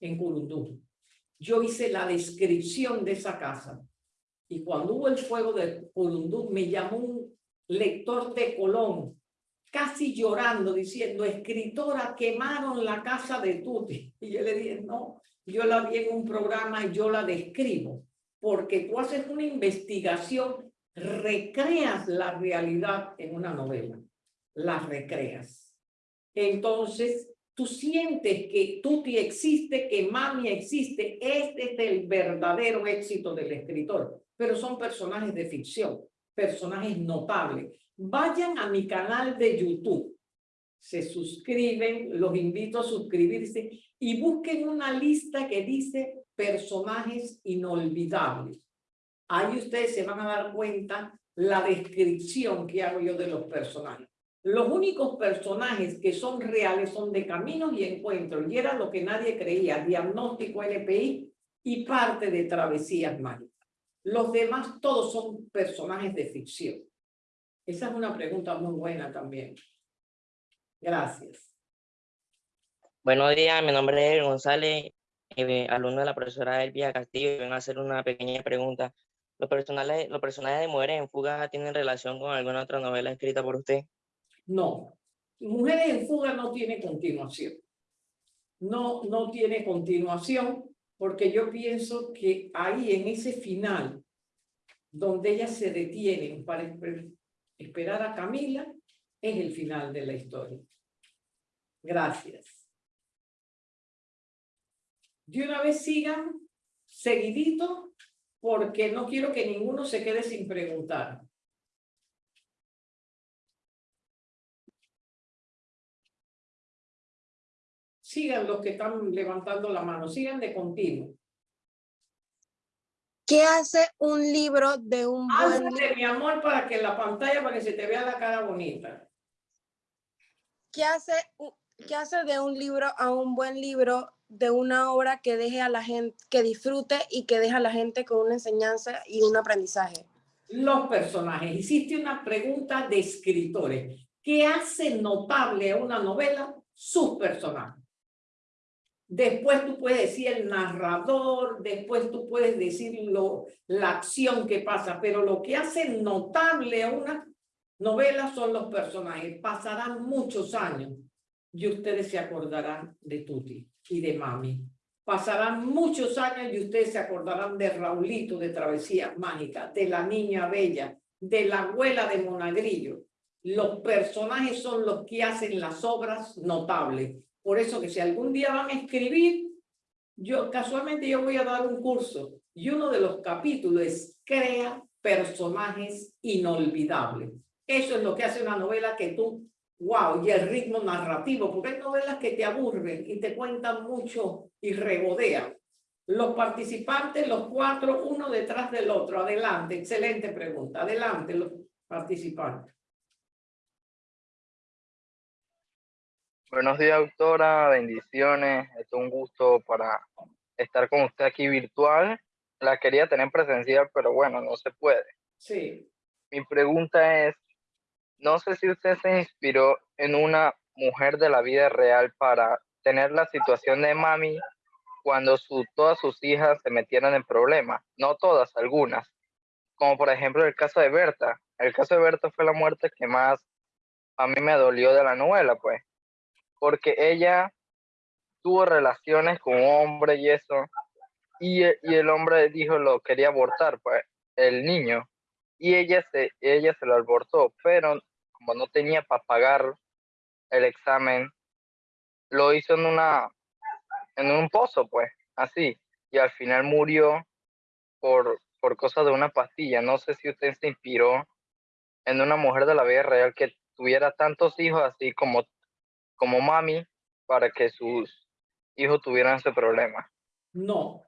en Curundú. Yo hice la descripción de esa casa. Y cuando hubo el fuego de Curundú, me llamó un lector de Colón, casi llorando, diciendo, escritora, quemaron la casa de Tuti. Y yo le dije, no, yo la vi en un programa y yo la describo, porque tú haces una investigación recreas la realidad en una novela, la recreas. Entonces, tú sientes que Tuti existe, que Mami existe, este es el verdadero éxito del escritor, pero son personajes de ficción, personajes notables. Vayan a mi canal de YouTube, se suscriben, los invito a suscribirse y busquen una lista que dice personajes inolvidables ahí ustedes se van a dar cuenta la descripción que hago yo de los personajes. Los únicos personajes que son reales son de Caminos y Encuentros, y era lo que nadie creía, Diagnóstico LPI y parte de Travesías Mágicas. Los demás todos son personajes de ficción. Esa es una pregunta muy buena también. Gracias. Buenos días, mi nombre es González, eh, alumno de la profesora Elvia Castillo, vengo a hacer una pequeña pregunta ¿Los personajes, ¿Los personajes de Mujeres en Fuga tienen relación con alguna otra novela escrita por usted? No. Mujeres en Fuga no tiene continuación. No, no tiene continuación porque yo pienso que ahí en ese final, donde ellas se detienen para esperar a Camila, es el final de la historia. Gracias. De una vez sigan seguidito porque no quiero que ninguno se quede sin preguntar. Sigan los que están levantando la mano, sigan de continuo. ¿Qué hace un libro de un buen libro? mi amor, para que la pantalla, para que se te vea la cara bonita. ¿Qué hace, ¿Qué hace de un libro a un buen libro de una obra que deje a la gente, que disfrute y que deje a la gente con una enseñanza y un aprendizaje? Los personajes. Hiciste una pregunta de escritores. ¿Qué hace notable a una novela? Sus personajes. Después tú puedes decir el narrador, después tú puedes decir lo, la acción que pasa, pero lo que hace notable a una novela son los personajes. Pasarán muchos años y ustedes se acordarán de Tuti y de Mami. Pasarán muchos años y ustedes se acordarán de Raulito de Travesía Mágica, de la Niña Bella, de la abuela de Monagrillo. Los personajes son los que hacen las obras notables. Por eso que si algún día van a escribir, yo casualmente yo voy a dar un curso y uno de los capítulos es crea personajes inolvidables. Eso es lo que hace una novela que tú wow, y el ritmo narrativo, porque hay novelas que te aburren y te cuentan mucho y regodean. Los participantes, los cuatro, uno detrás del otro. Adelante, excelente pregunta. Adelante, los participantes. Buenos días, doctora. Bendiciones. Es un gusto para estar con usted aquí virtual. La quería tener presencial, pero bueno, no se puede. Sí. Mi pregunta es, no sé si usted se inspiró en una mujer de la vida real para tener la situación de mami cuando su, todas sus hijas se metieran en problemas. No todas, algunas. Como por ejemplo el caso de Berta. El caso de Berta fue la muerte que más a mí me dolió de la novela, pues. Porque ella tuvo relaciones con un hombre y eso. Y, el hombre dijo lo quería abortar, pues, el niño. Y ella se, ella se lo abortó, pero como no tenía para pagar el examen, lo hizo en una, en un pozo, pues, así. Y al final murió por, por cosas de una pastilla. No sé si usted se inspiró en una mujer de la vida real que tuviera tantos hijos así como, como mami para que sus hijos tuvieran ese problema. No,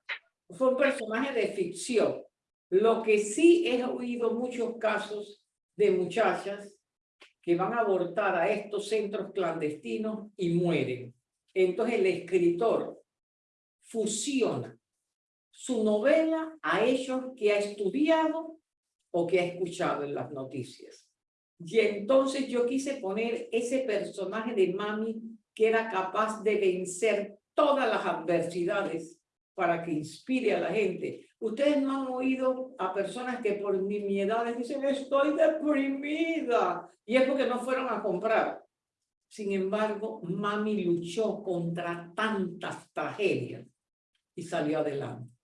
fue un personaje de ficción. Lo que sí he oído muchos casos de muchachas que van a abortar a estos centros clandestinos y mueren. Entonces el escritor fusiona su novela a ellos que ha estudiado o que ha escuchado en las noticias. Y entonces yo quise poner ese personaje de mami que era capaz de vencer todas las adversidades para que inspire a la gente. Ustedes no han oído a personas que por nimiedades dicen, estoy deprimida, y es porque no fueron a comprar. Sin embargo, mami luchó contra tantas tragedias y salió adelante.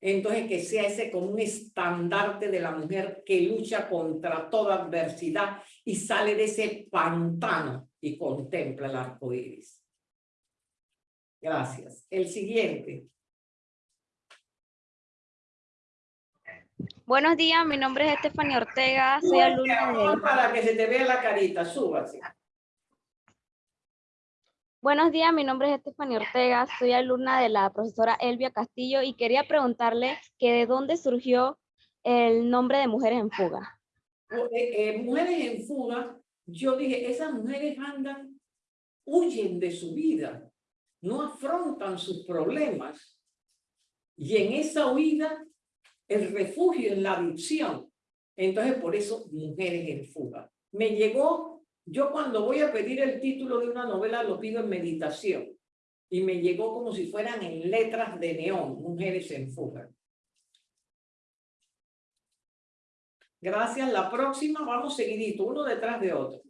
Entonces, que sea ese como un estandarte de la mujer que lucha contra toda adversidad y sale de ese pantano y contempla el arco iris. Gracias. El siguiente. Buenos días, mi nombre es Estefania Ortega, soy alumna de... Para que se te vea la carita, súbase. Buenos días, mi nombre es Estefania Ortega, soy alumna de la profesora Elvia Castillo y quería preguntarle que de dónde surgió el nombre de Mujeres en Fuga. Eh, eh, mujeres en fuga, yo dije, esas mujeres andan, huyen de su vida, no afrontan sus problemas. Y en esa huida el refugio en la adicción. Entonces, por eso, mujeres en fuga. Me llegó, yo cuando voy a pedir el título de una novela lo pido en meditación. Y me llegó como si fueran en letras de neón, mujeres en fuga. Gracias. La próxima vamos seguidito, uno detrás de otro.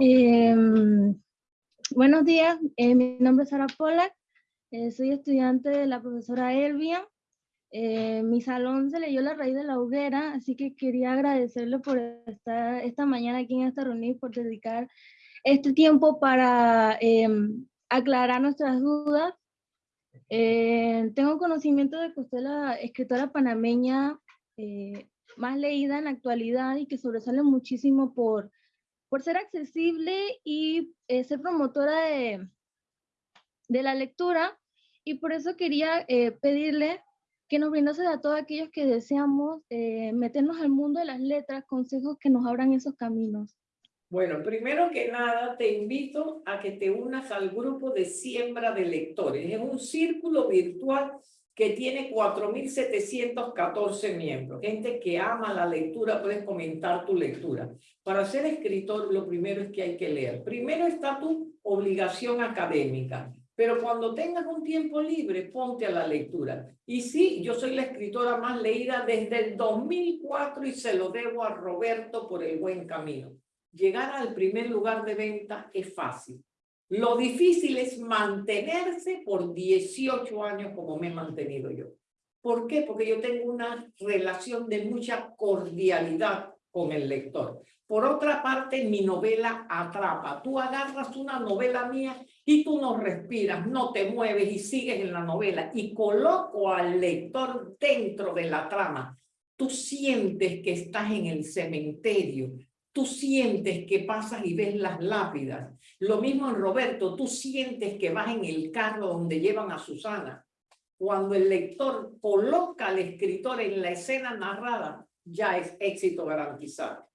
Em, buenos días, eh, mi nombre es Sara Pollack, eh, soy estudiante de la profesora Elvia eh, mi salón se leyó La raíz de la hoguera, así que quería agradecerle por estar esta mañana aquí en esta reunión y por dedicar este tiempo para em, aclarar nuestras dudas. Eh, tengo conocimiento de que usted es la escritora panameña eh, más leída en la actualidad y que sobresale muchísimo por, por ser accesible y ser promotora de, de la lectura. Y por eso quería pedirle que nos brindase a todos aquellos que deseamos eh, meternos al mundo de las letras, consejos que nos abran esos caminos. Bueno, primero que nada te invito a que te unas al grupo de siembra de lectores. Es un círculo virtual que tiene 4.714 miembros. Gente que ama la lectura, puedes comentar tu lectura. Para ser escritor, lo primero es que hay que leer. Primero está tu obligación académica. Pero cuando tengas un tiempo libre, ponte a la lectura. Y sí, yo soy la escritora más leída desde el 2004 y se lo debo a Roberto por el buen camino. Llegar al primer lugar de venta es fácil. Lo difícil es mantenerse por 18 años como me he mantenido yo. ¿Por qué? Porque yo tengo una relación de mucha cordialidad con el lector. Por otra parte, mi novela atrapa. Tú agarras una novela mía y tú no respiras, no te mueves y sigues en la novela y coloco al lector dentro de la trama. Tú sientes que estás en el cementerio, tú sientes que pasas y ves las lápidas. Lo mismo en Roberto, tú sientes que vas en el carro donde llevan a Susana. Cuando el lector coloca al escritor en la escena narrada, ya es éxito garantizado.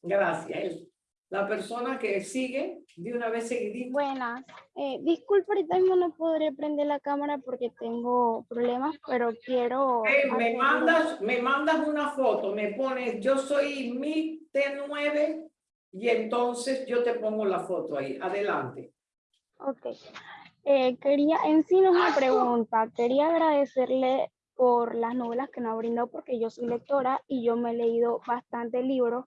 Gracias. La persona que sigue, de una vez seguidito. Buenas. Eh, disculpe, ahorita mismo no podré prender la cámara porque tengo problemas, pero quiero... Me, mandas, me mandas una foto, me pones, yo soy mi T9 y entonces yo te pongo la foto ahí. Adelante. Ok. Eh, quería, en sí no es una pregunta, quería agradecerle por las novelas que nos ha brindado porque yo soy lectora y yo me he leído bastantes libros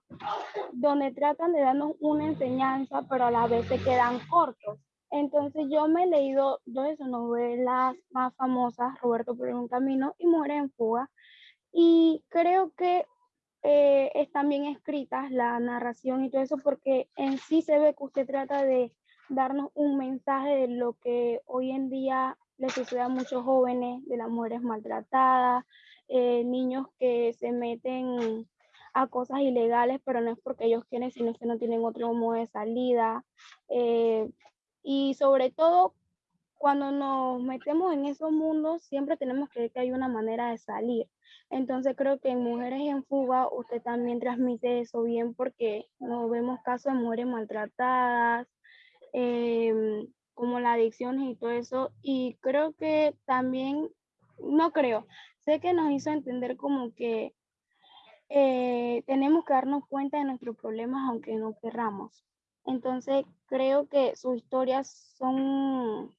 donde tratan de darnos una enseñanza, pero a la vez se quedan cortos. Entonces yo me he leído dos de sus novelas más famosas, Roberto por un camino y Mujeres en fuga, y creo que eh, están bien escritas la narración y todo eso porque en sí se ve que usted trata de darnos un mensaje de lo que hoy en día le sucede a muchos jóvenes, de las mujeres maltratadas, eh, niños que se meten a cosas ilegales, pero no es porque ellos quieren, sino que no tienen otro modo de salida. eh, y sobre todo, cuando nos metemos en esos mundos, siempre tenemos que ver que hay una manera de salir. Entonces creo que en Mujeres en Fuga usted también transmite eso bien porque nos vemos casos de mujeres maltratadas, em, como la adicción y todo eso. Y creo que también, no creo, sé que nos hizo entender como que eh, tenemos que darnos cuenta de nuestros problemas aunque no querramos. Entonces creo que sus historias son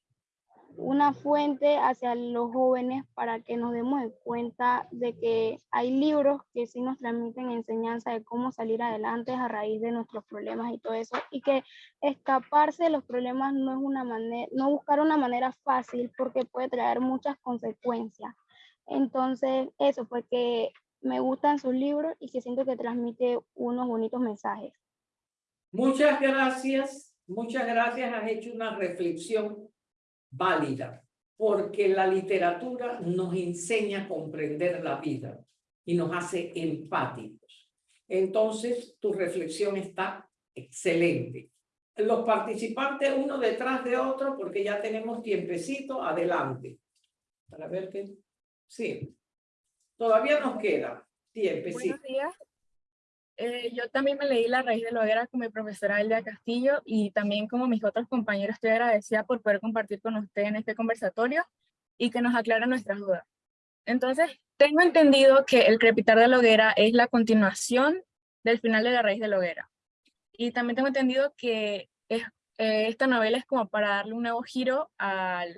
una fuente hacia los jóvenes para que nos demos de cuenta de que hay libros que sí nos transmiten enseñanza de cómo salir adelante a raíz de nuestros problemas y todo eso, y que escaparse de los problemas no es una manera, no buscar una manera fácil porque puede traer muchas consecuencias. Entonces, eso fue que me gustan sus libros y que siento que transmite unos bonitos mensajes. Muchas gracias, muchas gracias. Has hecho una reflexión válida, porque la literatura nos enseña a comprender la vida y nos hace empáticos. Entonces, tu reflexión está excelente. Los participantes uno detrás de otro, porque ya tenemos tiempecito, adelante. Para ver qué... Sí. Todavía nos queda tiempecito. Buenos días. Eh, yo también me leí La raíz de la hoguera con mi profesora Elia Castillo y también como mis otros compañeros estoy agradecida por poder compartir con usted en este conversatorio y que nos aclara nuestras dudas. Entonces, tengo entendido que El crepitar de la hoguera es la continuación del final de La raíz de la hoguera. Y también tengo entendido que es, eh, esta novela es como para darle un nuevo giro al,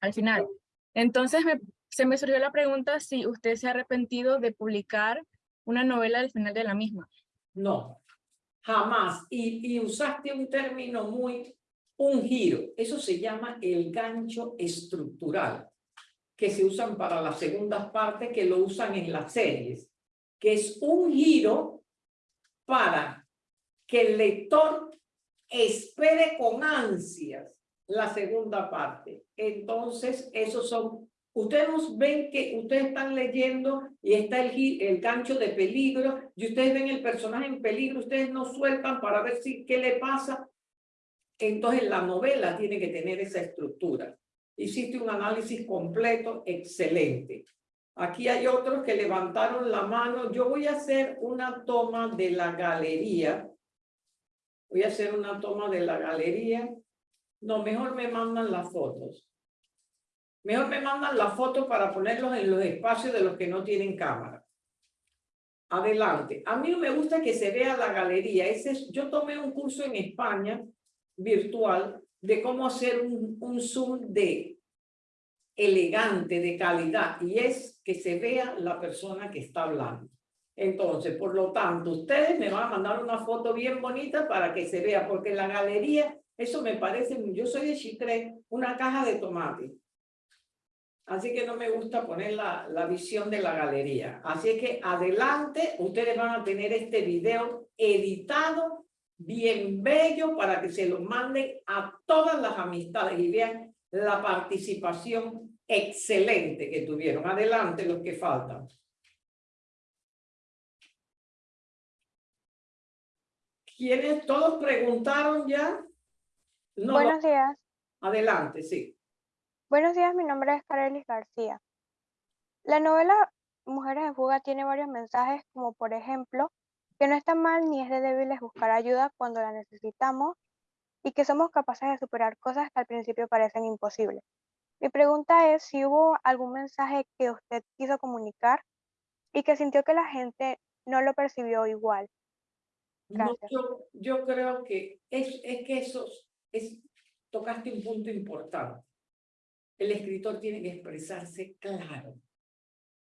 al final. Entonces, me, se me surgió la pregunta si usted se ha arrepentido de publicar una novela del final de la misma. No, jamás. Y, y usaste un término muy, un giro. Eso se llama el gancho estructural, que se usan para las segundas partes, que lo usan en las series, que es un giro para que el lector espere con ansias la segunda parte. Entonces, esos son Ustedes ven que ustedes están leyendo y está el, el gancho de peligro y ustedes ven el personaje en peligro, ustedes no sueltan para ver si qué le pasa. Entonces la novela tiene que tener esa estructura. Hiciste un análisis completo, excelente. Aquí hay otros que levantaron la mano. Yo voy a hacer una toma de la galería. Voy a hacer una toma de la galería. No, mejor me mandan las fotos. Mejor me mandan la foto para ponerlos en los espacios de los que no tienen cámara. Adelante. A mí no me gusta que se vea la galería. Ese es, yo tomé un curso en España virtual de cómo hacer un, un zoom de elegante, de calidad, y es que se vea la persona que está hablando. Entonces, por lo tanto, ustedes me van a mandar una foto bien bonita para que se vea, porque la galería, eso me parece, yo soy de Chitré, una caja de tomate. Así que no me gusta poner la, la visión de la galería. Así es que adelante, ustedes van a tener este video editado, bien bello, para que se lo manden a todas las amistades y vean la participación excelente que tuvieron. Adelante los que faltan. ¿Quiénes? ¿Todos preguntaron ya? No, Buenos días. Adelante, sí. Buenos días, mi nombre es Carelis García. La novela Mujeres en Fuga tiene varios mensajes, como por ejemplo, que no está mal ni es de débiles buscar ayuda cuando la necesitamos y que somos capaces de superar cosas que al principio parecen imposibles. Mi pregunta es si hubo algún mensaje que usted quiso comunicar y que sintió que la gente no lo percibió igual. No, yo, yo creo que es, es que eso es, tocaste un punto importante. El escritor tiene que expresarse claro,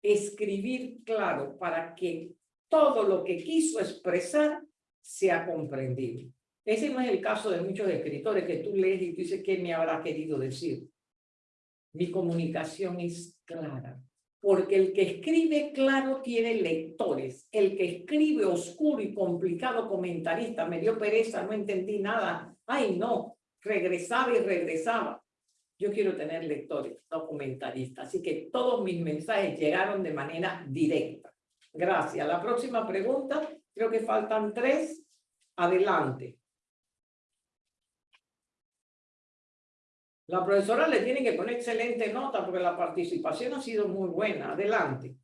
escribir claro para que todo lo que quiso expresar sea comprendido. Ese no es el caso de muchos escritores que tú lees y tú dices, ¿qué me habrá querido decir? Mi comunicación es clara, porque el que escribe claro tiene lectores. El que escribe oscuro y complicado comentarista, me dio pereza, no entendí nada. Ay, no, regresaba y regresaba. Yo quiero tener lectores, no comentaristas. Así que todos mis mensajes llegaron de manera directa. Gracias. La próxima pregunta, creo que faltan tres. Adelante. La profesora le tiene que poner excelente nota porque la participación ha sido muy buena. Adelante.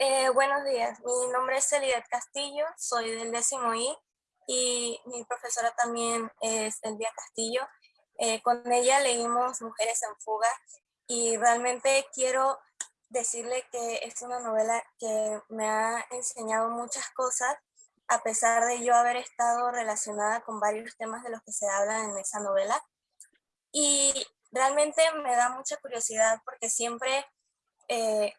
Eh, buenos días, mi nombre es Elidet Castillo, soy del décimo I y mi profesora también es Elvia Castillo. Eh, con ella leímos Mujeres en Fuga y realmente quiero decirle que es una novela que me ha enseñado muchas cosas a pesar de yo haber estado relacionada con varios temas de los que se hablan en esa novela. Y realmente me da mucha curiosidad porque siempre eh,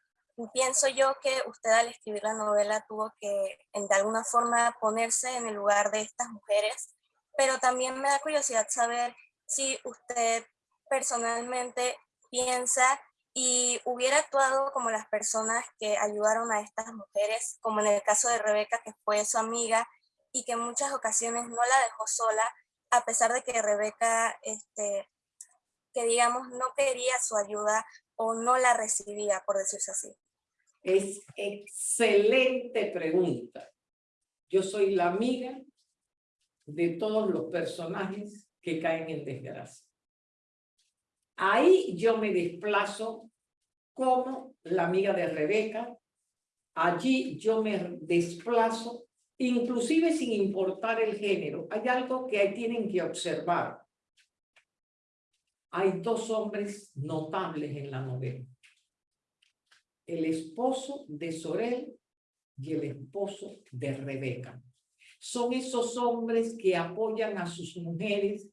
pienso yo que usted al escribir la novela tuvo que de alguna forma ponerse en el lugar de estas mujeres, pero también me da curiosidad saber si usted personalmente piensa y hubiera actuado como las personas que ayudaron a estas mujeres, como en el caso de Rebeca, que fue su amiga y que en muchas ocasiones no la dejó sola, a pesar de que Rebeca este, que digamos no quería su ayuda o no la recibía, por decirse así? Es excelente pregunta. Yo soy la amiga de todos los personajes que caen en desgracia. Ahí yo me desplazo como la amiga de Rebeca. Allí yo me desplazo, inclusive sin importar el género. Hay algo que tienen que observar hay dos hombres notables en la novela. El esposo de Sorel y el esposo de Rebeca. Son esos hombres que apoyan a sus mujeres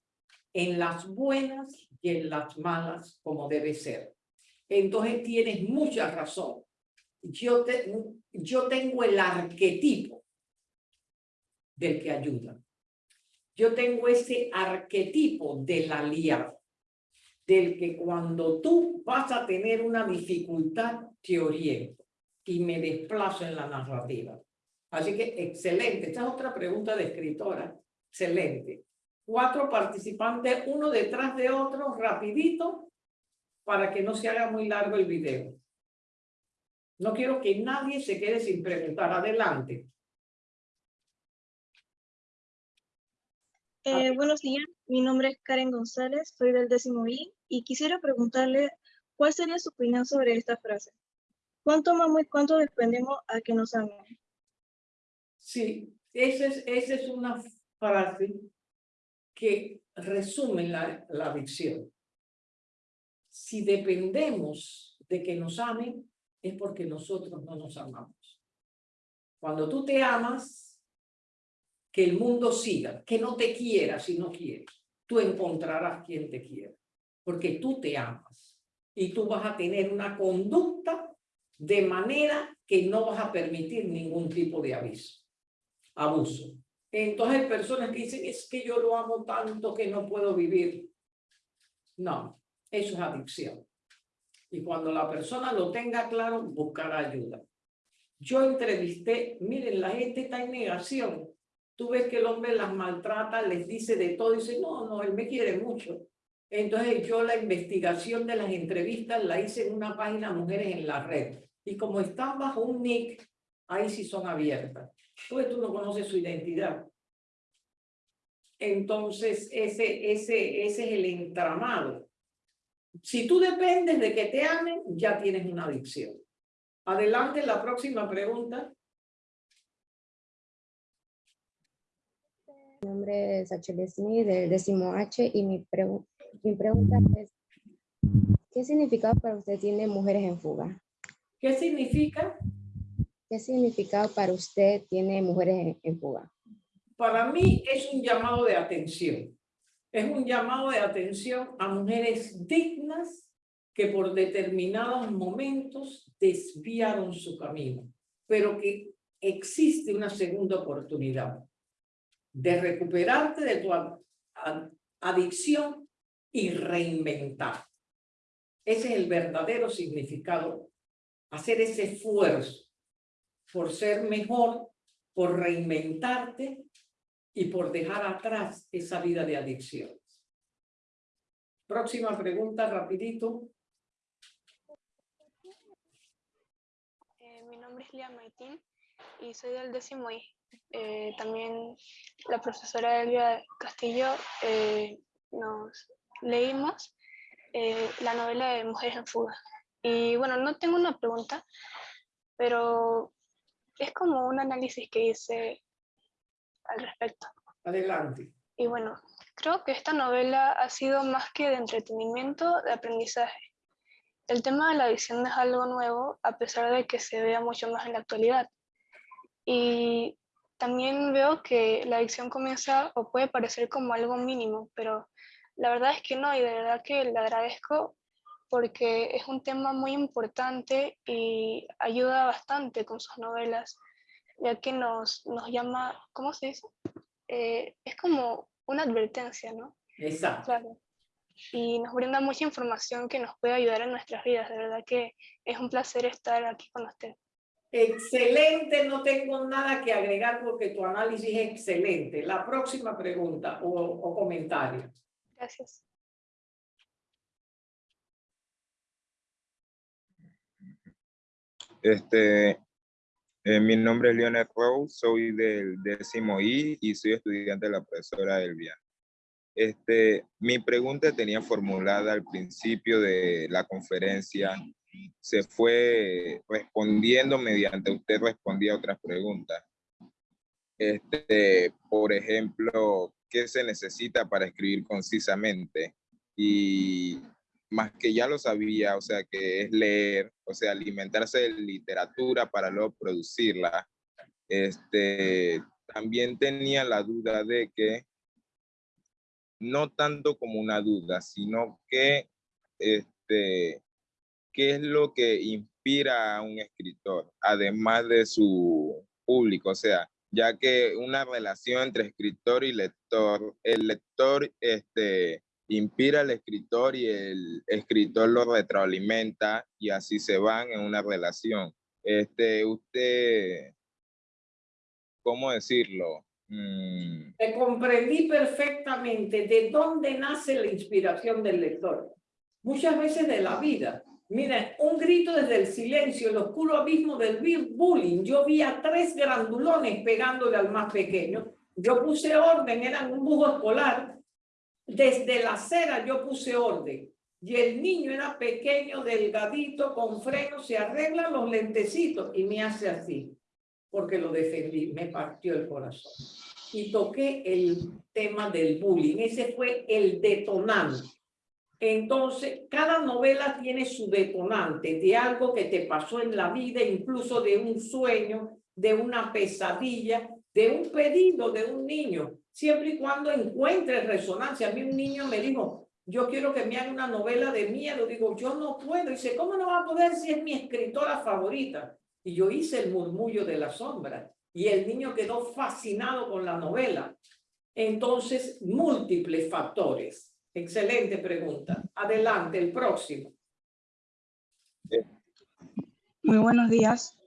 en las buenas y en las malas como debe ser. Entonces tienes mucha razón. Yo, te, yo tengo el arquetipo del que ayuda. Yo tengo ese arquetipo del aliado del que cuando tú vas a tener una dificultad, te oriento y me desplazo en la narrativa. Así que excelente. Esta es otra pregunta de escritora. Excelente. Cuatro participantes, uno detrás de otro, rapidito, para que no se haga muy largo el video. No quiero que nadie se quede sin preguntar. Adelante. Eh, buenos días, mi nombre es Karen González, soy del décimo I y quisiera preguntarle cuál sería su opinión sobre esta frase. ¿Cuánto amamos y cuánto dependemos a que nos amen? Sí, esa es, esa es una frase que resume la, la adicción. Si dependemos de que nos amen, es porque nosotros no nos amamos. Cuando tú te amas, que el mundo siga, que no te quiera si no quieres. Tú encontrarás quien te quiera, porque tú te amas y tú vas a tener una conducta de manera que no vas a permitir ningún tipo de aviso, abuso. Entonces hay personas que dicen, es que yo lo amo tanto que no puedo vivir. No, eso es adicción. Y cuando la persona lo tenga claro, buscará ayuda. Yo entrevisté, miren, la gente está en negación tú ves que el hombre las maltrata, les dice de todo, dice, no, no, él me quiere mucho. Entonces yo la investigación de las entrevistas la hice en una página Mujeres en la Red. Y como están bajo un nick, ahí sí son abiertas. Pues tú no conoces su identidad. Entonces ese, ese, ese es el entramado. Si tú dependes de que te amen, ya tienes una adicción. Adelante, la próxima pregunta. Mi nombre es Achille Smith del décimo H y mi, pregu- mi pregunta es, ¿qué significado para usted tiene Mujeres en Fuga? ¿Qué significa? ¿Qué significado para usted tiene Mujeres en, Fuga? Para mí es un llamado de atención. Es un llamado de atención a mujeres dignas que por determinados momentos desviaron su camino, pero que existe una segunda oportunidad de recuperarte de tu ad- ad- adicción y reinventar. Ese es el verdadero significado, hacer ese esfuerzo por ser mejor, por reinventarte y por dejar atrás esa vida de adicciones. Próxima pregunta, rapidito. Eh, mi nombre es Lía Maitín y soy del décimo I. Eh, también la profesora Elvia Castillo eh, nos leímos eh, la novela de Mujeres en Fuga. Y bueno, no tengo una pregunta, pero es como un análisis que hice al respecto. Adelante. Y bueno, creo que esta novela ha sido más que de entretenimiento, de aprendizaje. El tema de la adicción no es algo nuevo, a pesar de que se vea mucho más en la actualidad. Y también veo que la adicción comienza o puede parecer como algo mínimo, pero la verdad es que no, y de verdad que le agradezco porque es un tema muy importante y ayuda bastante con sus novelas, ya que nos, nos llama, ¿cómo se dice? Eh, es como una advertencia, ¿no? Exacto. Claro. Y nos brinda mucha información que nos puede ayudar en nuestras vidas. De verdad que es un placer estar aquí con usted. Excelente, no tengo nada que agregar porque tu análisis es excelente. La próxima pregunta o, o comentario. Gracias. Este, eh, mi nombre es Leonel Rose, soy del décimo I y soy estudiante de la profesora Elvia. Este, mi pregunta tenía formulada al principio de la conferencia, se fue respondiendo mediante usted respondía a otras preguntas. Este, por ejemplo, ¿qué se necesita para escribir concisamente? Y más que ya lo sabía, o sea, que es leer, o sea, alimentarse de literatura para luego producirla. Este, también tenía la duda de que, no tanto como una duda, sino que, este, ¿qué es lo que inspira a un escritor, además de su público? O sea, ya que una relación entre escritor y lector, el lector, este, inspira al escritor y el escritor lo retroalimenta y así se van en una relación. Este, usted, ¿cómo decirlo? Mm, Te comprendí perfectamente de dónde nace la inspiración del lector. Muchas veces de la vida. Miren, un grito desde el silencio, el oscuro abismo del bu- bullying. Yo vi a tres grandulones pegándole al más pequeño. Yo puse orden, eran un bujo escolar. Desde la acera yo puse orden. Y el niño era pequeño, delgadito, con freno, se arregla los lentecitos y me hace así, porque lo defendí, me partió el corazón. Y toqué el tema del bullying, ese fue el detonante. Entonces, cada novela tiene su detonante de algo que te pasó en la vida, incluso de un sueño, de una pesadilla, de un pedido de un niño, siempre y cuando encuentres resonancia. A mí un niño me dijo, yo quiero que me haga una novela de miedo. Digo, yo no puedo. Dice, ¿cómo no va a poder si es mi escritora favorita? Y yo hice el murmullo de la sombra. Y el niño quedó fascinado con la novela. Entonces, múltiples factores. Excelente pregunta. Adelante, el próximo. Muy buenos días.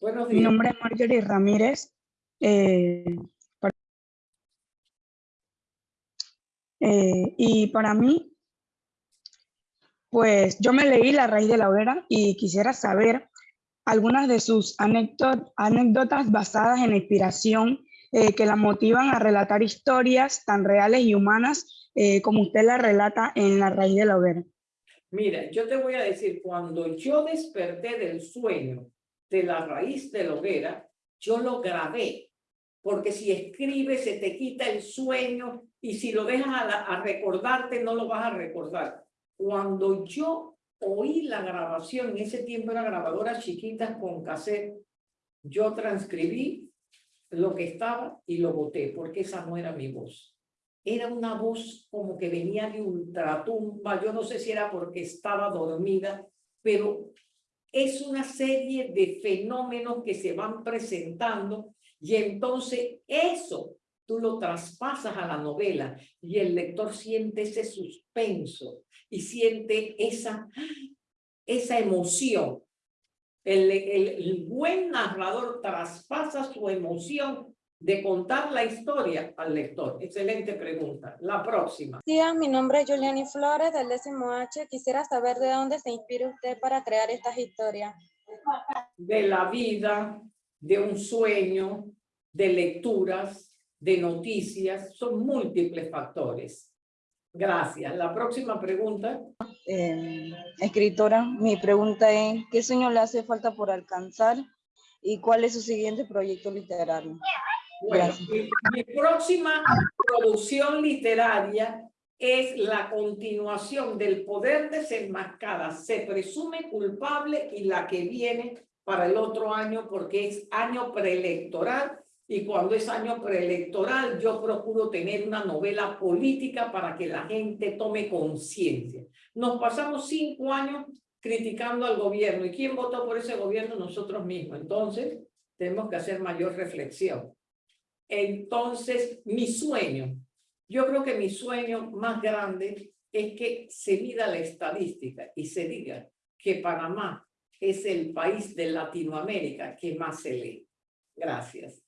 Buenos Mi días. nombre es Marjorie Ramírez. eh, para- eh, y para mí, pues yo me leí La raíz de la hoguera y quisiera saber algunas de sus anécdot- anécdotas basadas en inspiración eh, que la motivan a relatar historias tan reales y humanas eh, como usted la relata en La raíz de la hoguera. Mira, yo te voy a decir, cuando yo desperté del sueño de la raíz de la hoguera, yo lo grabé porque si escribes se te quita el sueño y si lo dejas a, recordarte no lo vas a recordar. Cuando yo oí la grabación, en ese tiempo era grabadoras chiquitas con cassette, yo transcribí lo que estaba y lo boté, porque esa no era mi voz. Era una voz como que venía de ultratumba, yo no sé si era porque estaba dormida, pero es una serie de fenómenos que se van presentando y entonces eso tú lo traspasas a la novela y el lector siente ese suspenso y siente esa, esa emoción. El, el, el buen narrador traspasa su emoción de contar la historia al lector. Excelente pregunta. La próxima. Sí, mi nombre es Juliani Flores del décimo H. Quisiera saber de dónde se inspira usted para crear estas historias. De la vida, de un sueño, de lecturas, de noticias. Son múltiples factores. Gracias. La próxima pregunta. Eh, escritora, mi pregunta es, ¿qué sueño le hace falta por alcanzar y cuál es su siguiente proyecto literario? Bueno, mi, mi próxima producción literaria es la continuación del poder desenmascada. Se presume culpable y la que viene para el otro año porque es año preelectoral y cuando es año preelectoral yo procuro tener una novela política para que la gente tome conciencia. Nos pasamos cinco años criticando al gobierno y ¿quién votó por ese gobierno? Nosotros mismos. Entonces tenemos que hacer mayor reflexión. Entonces, mi sueño, yo creo que mi sueño más grande es que se mida la estadística y se diga que Panamá es el país de Latinoamérica que más se lee. Gracias.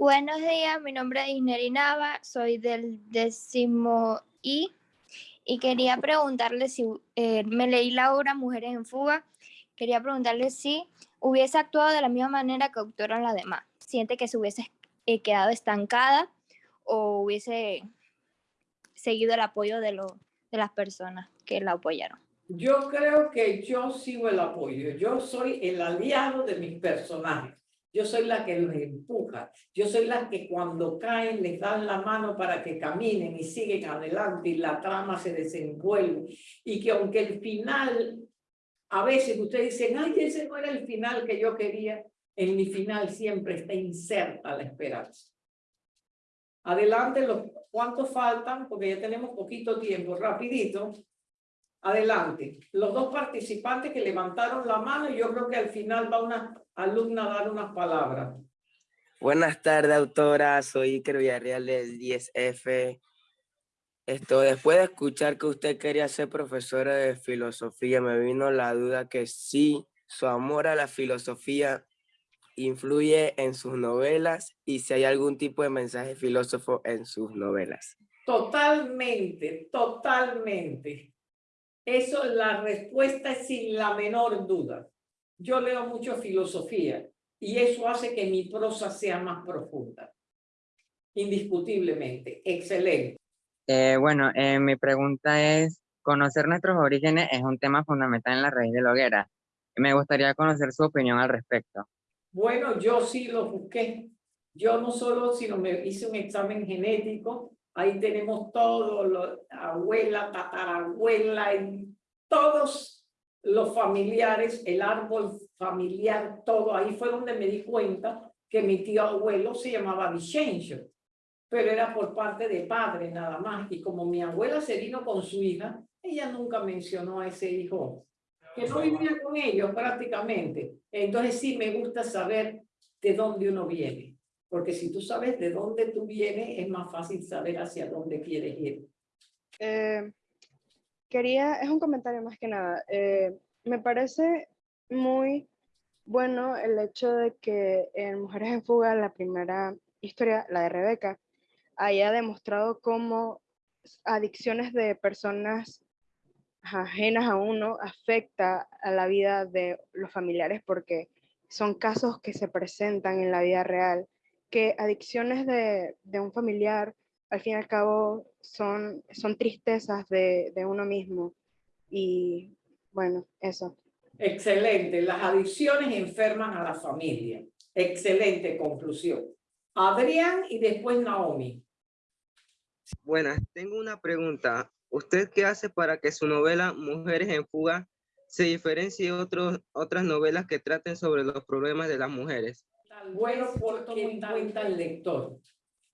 Buenos días, mi nombre es Isneri Nava, soy del décimo I y quería preguntarle si eh, me leí la obra Mujeres en Fuga, quería preguntarle si hubiese actuado de la misma manera que actuaron las demás. Siente que se hubiese eh, quedado estancada o hubiese seguido el apoyo de, lo, de las personas que la apoyaron. Yo creo que yo sigo el apoyo. Yo soy el aliado de mis personajes. Yo soy la que los empuja. Yo soy la que cuando caen les dan la mano para que caminen y siguen adelante y la trama se desenvuelve. Y que aunque el final, a veces ustedes dicen, ay, ese no era el final que yo quería, en mi final siempre está inserta la esperanza. Adelante, los, ¿cuántos faltan? Porque ya tenemos poquito tiempo, rapidito. Adelante. Los dos participantes que levantaron la mano y yo creo que al final va una alumna dar unas palabras. Buenas tardes, autora. Soy Iker Villarreal del 10F. Esto, después de escuchar que usted quería ser profesora de filosofía, me vino la duda que sí, su amor a la filosofía influye en sus novelas y si hay algún tipo de mensaje filósofo en sus novelas. Totalmente, totalmente. Eso, la respuesta es sin la menor duda. Yo leo mucho filosofía y eso hace que mi prosa sea más profunda. Indiscutiblemente. Excelente. Eh, bueno, eh, mi pregunta es, conocer nuestros orígenes es un tema fundamental en la raíz de la hoguera. Me gustaría conocer su opinión al respecto. Bueno, yo sí lo busqué. Yo no solo, sino me hice un examen genético. Ahí tenemos todo, lo, abuela, tatarabuela, y todos los familiares, el árbol familiar, todo. Ahí fue donde me di cuenta que mi tío abuelo se llamaba Vicencio, pero era por parte de padre nada más. Y como mi abuela se vino con su hija, ella nunca mencionó a ese hijo que no vivía con ellos prácticamente. Entonces sí me gusta saber de dónde uno viene, porque si tú sabes de dónde tú vienes, es más fácil saber hacia dónde quieres ir. Eh, quería, es un comentario más que nada, eh, me parece muy bueno el hecho de que en Mujeres en Fuga, la primera historia, la de Rebeca, haya demostrado cómo adicciones de personas ajenas a uno afecta a la vida de los familiares porque son casos que se presentan en la vida real, que adicciones de, de un familiar al fin y al cabo son, son tristezas de, de uno mismo. Y bueno, eso. Excelente. Las adicciones enferman a la familia. Excelente conclusión. Adrián y después Naomi. Buenas, tengo una pregunta. ¿Usted qué hace para que su novela Mujeres en Fuga se diferencie de otros, otras novelas que traten sobre los problemas de las mujeres? Bueno, porque en cuenta el lector.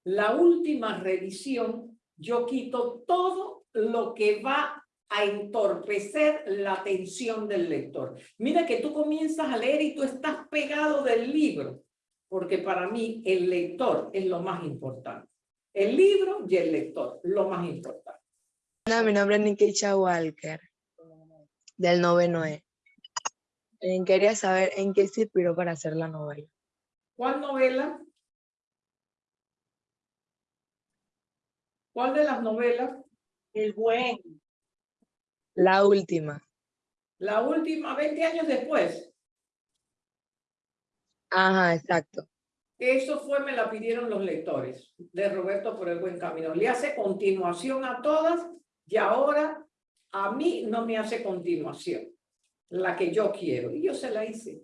La última revisión, yo quito todo lo que va a entorpecer la atención del lector. Mira que tú comienzas a leer y tú estás pegado del libro, porque para mí el lector es lo más importante. El libro y el lector, lo más importante. No, mi nombre es Nikisha Walker, del noveno E. Eh, Quería saber en qué se inspiró para hacer la novela. ¿Cuál novela? ¿Cuál de las novelas? El buen. La última. La última, 20 años después. Ajá, exacto. Eso fue, me la pidieron los lectores de Roberto por el buen camino. Le hace continuación a todas y ahora a mí no me hace continuación. La que yo quiero. Y yo se la hice.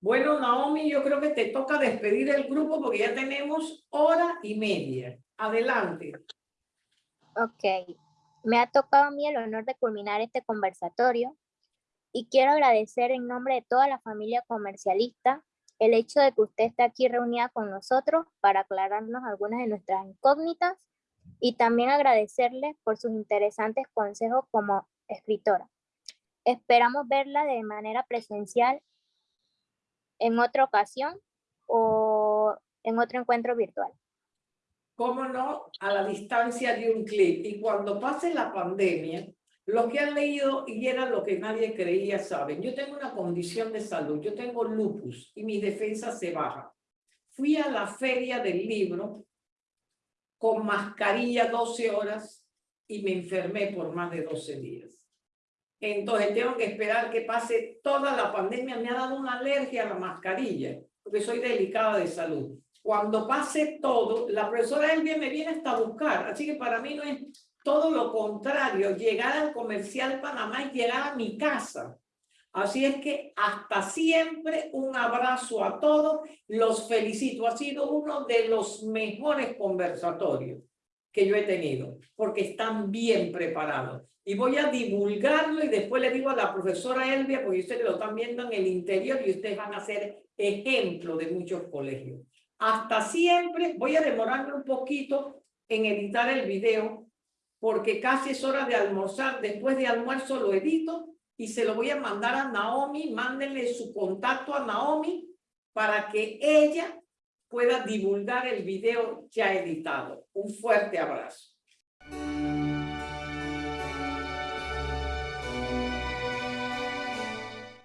Bueno, Naomi, yo creo que te toca despedir el grupo porque ya tenemos hora y media. Adelante. Ok. Me ha tocado a mí el honor de culminar este conversatorio y quiero agradecer en nombre de toda la familia comercialista el hecho de que usted esté aquí reunida con nosotros para aclararnos algunas de nuestras incógnitas y también agradecerle por sus interesantes consejos como escritora. Esperamos verla de manera presencial en otra ocasión o en otro encuentro virtual. ¿Cómo no? A la distancia de un clic. Y cuando pase la pandemia, los que han leído y era lo que nadie creía saben. Yo tengo una condición de salud, yo tengo lupus y mi defensa se baja. Fui a la feria del libro con mascarilla 12 horas y me enfermé por más de 12 días. Entonces tengo que esperar que pase toda la pandemia. Me ha dado una alergia a la mascarilla porque soy delicada de salud. Cuando pase todo, la profesora Elvia me viene hasta buscar. Así que para mí no es todo lo contrario, llegar al comercial Panamá y llegar a mi casa. Así es que hasta siempre un abrazo a todos. Los felicito. Ha sido uno de los mejores conversatorios que yo he tenido, porque están bien preparados. Y voy a divulgarlo y después le digo a la profesora Elvia, porque ustedes lo están viendo en el interior y ustedes van a ser ejemplo de muchos colegios. Hasta siempre, voy a demorarme un poquito en editar el video, porque casi es hora de almorzar. Después de almuerzo lo edito y se lo voy a mandar a Naomi. Mándenle su contacto a Naomi para que ella pueda divulgar el video ya editado. Un fuerte abrazo.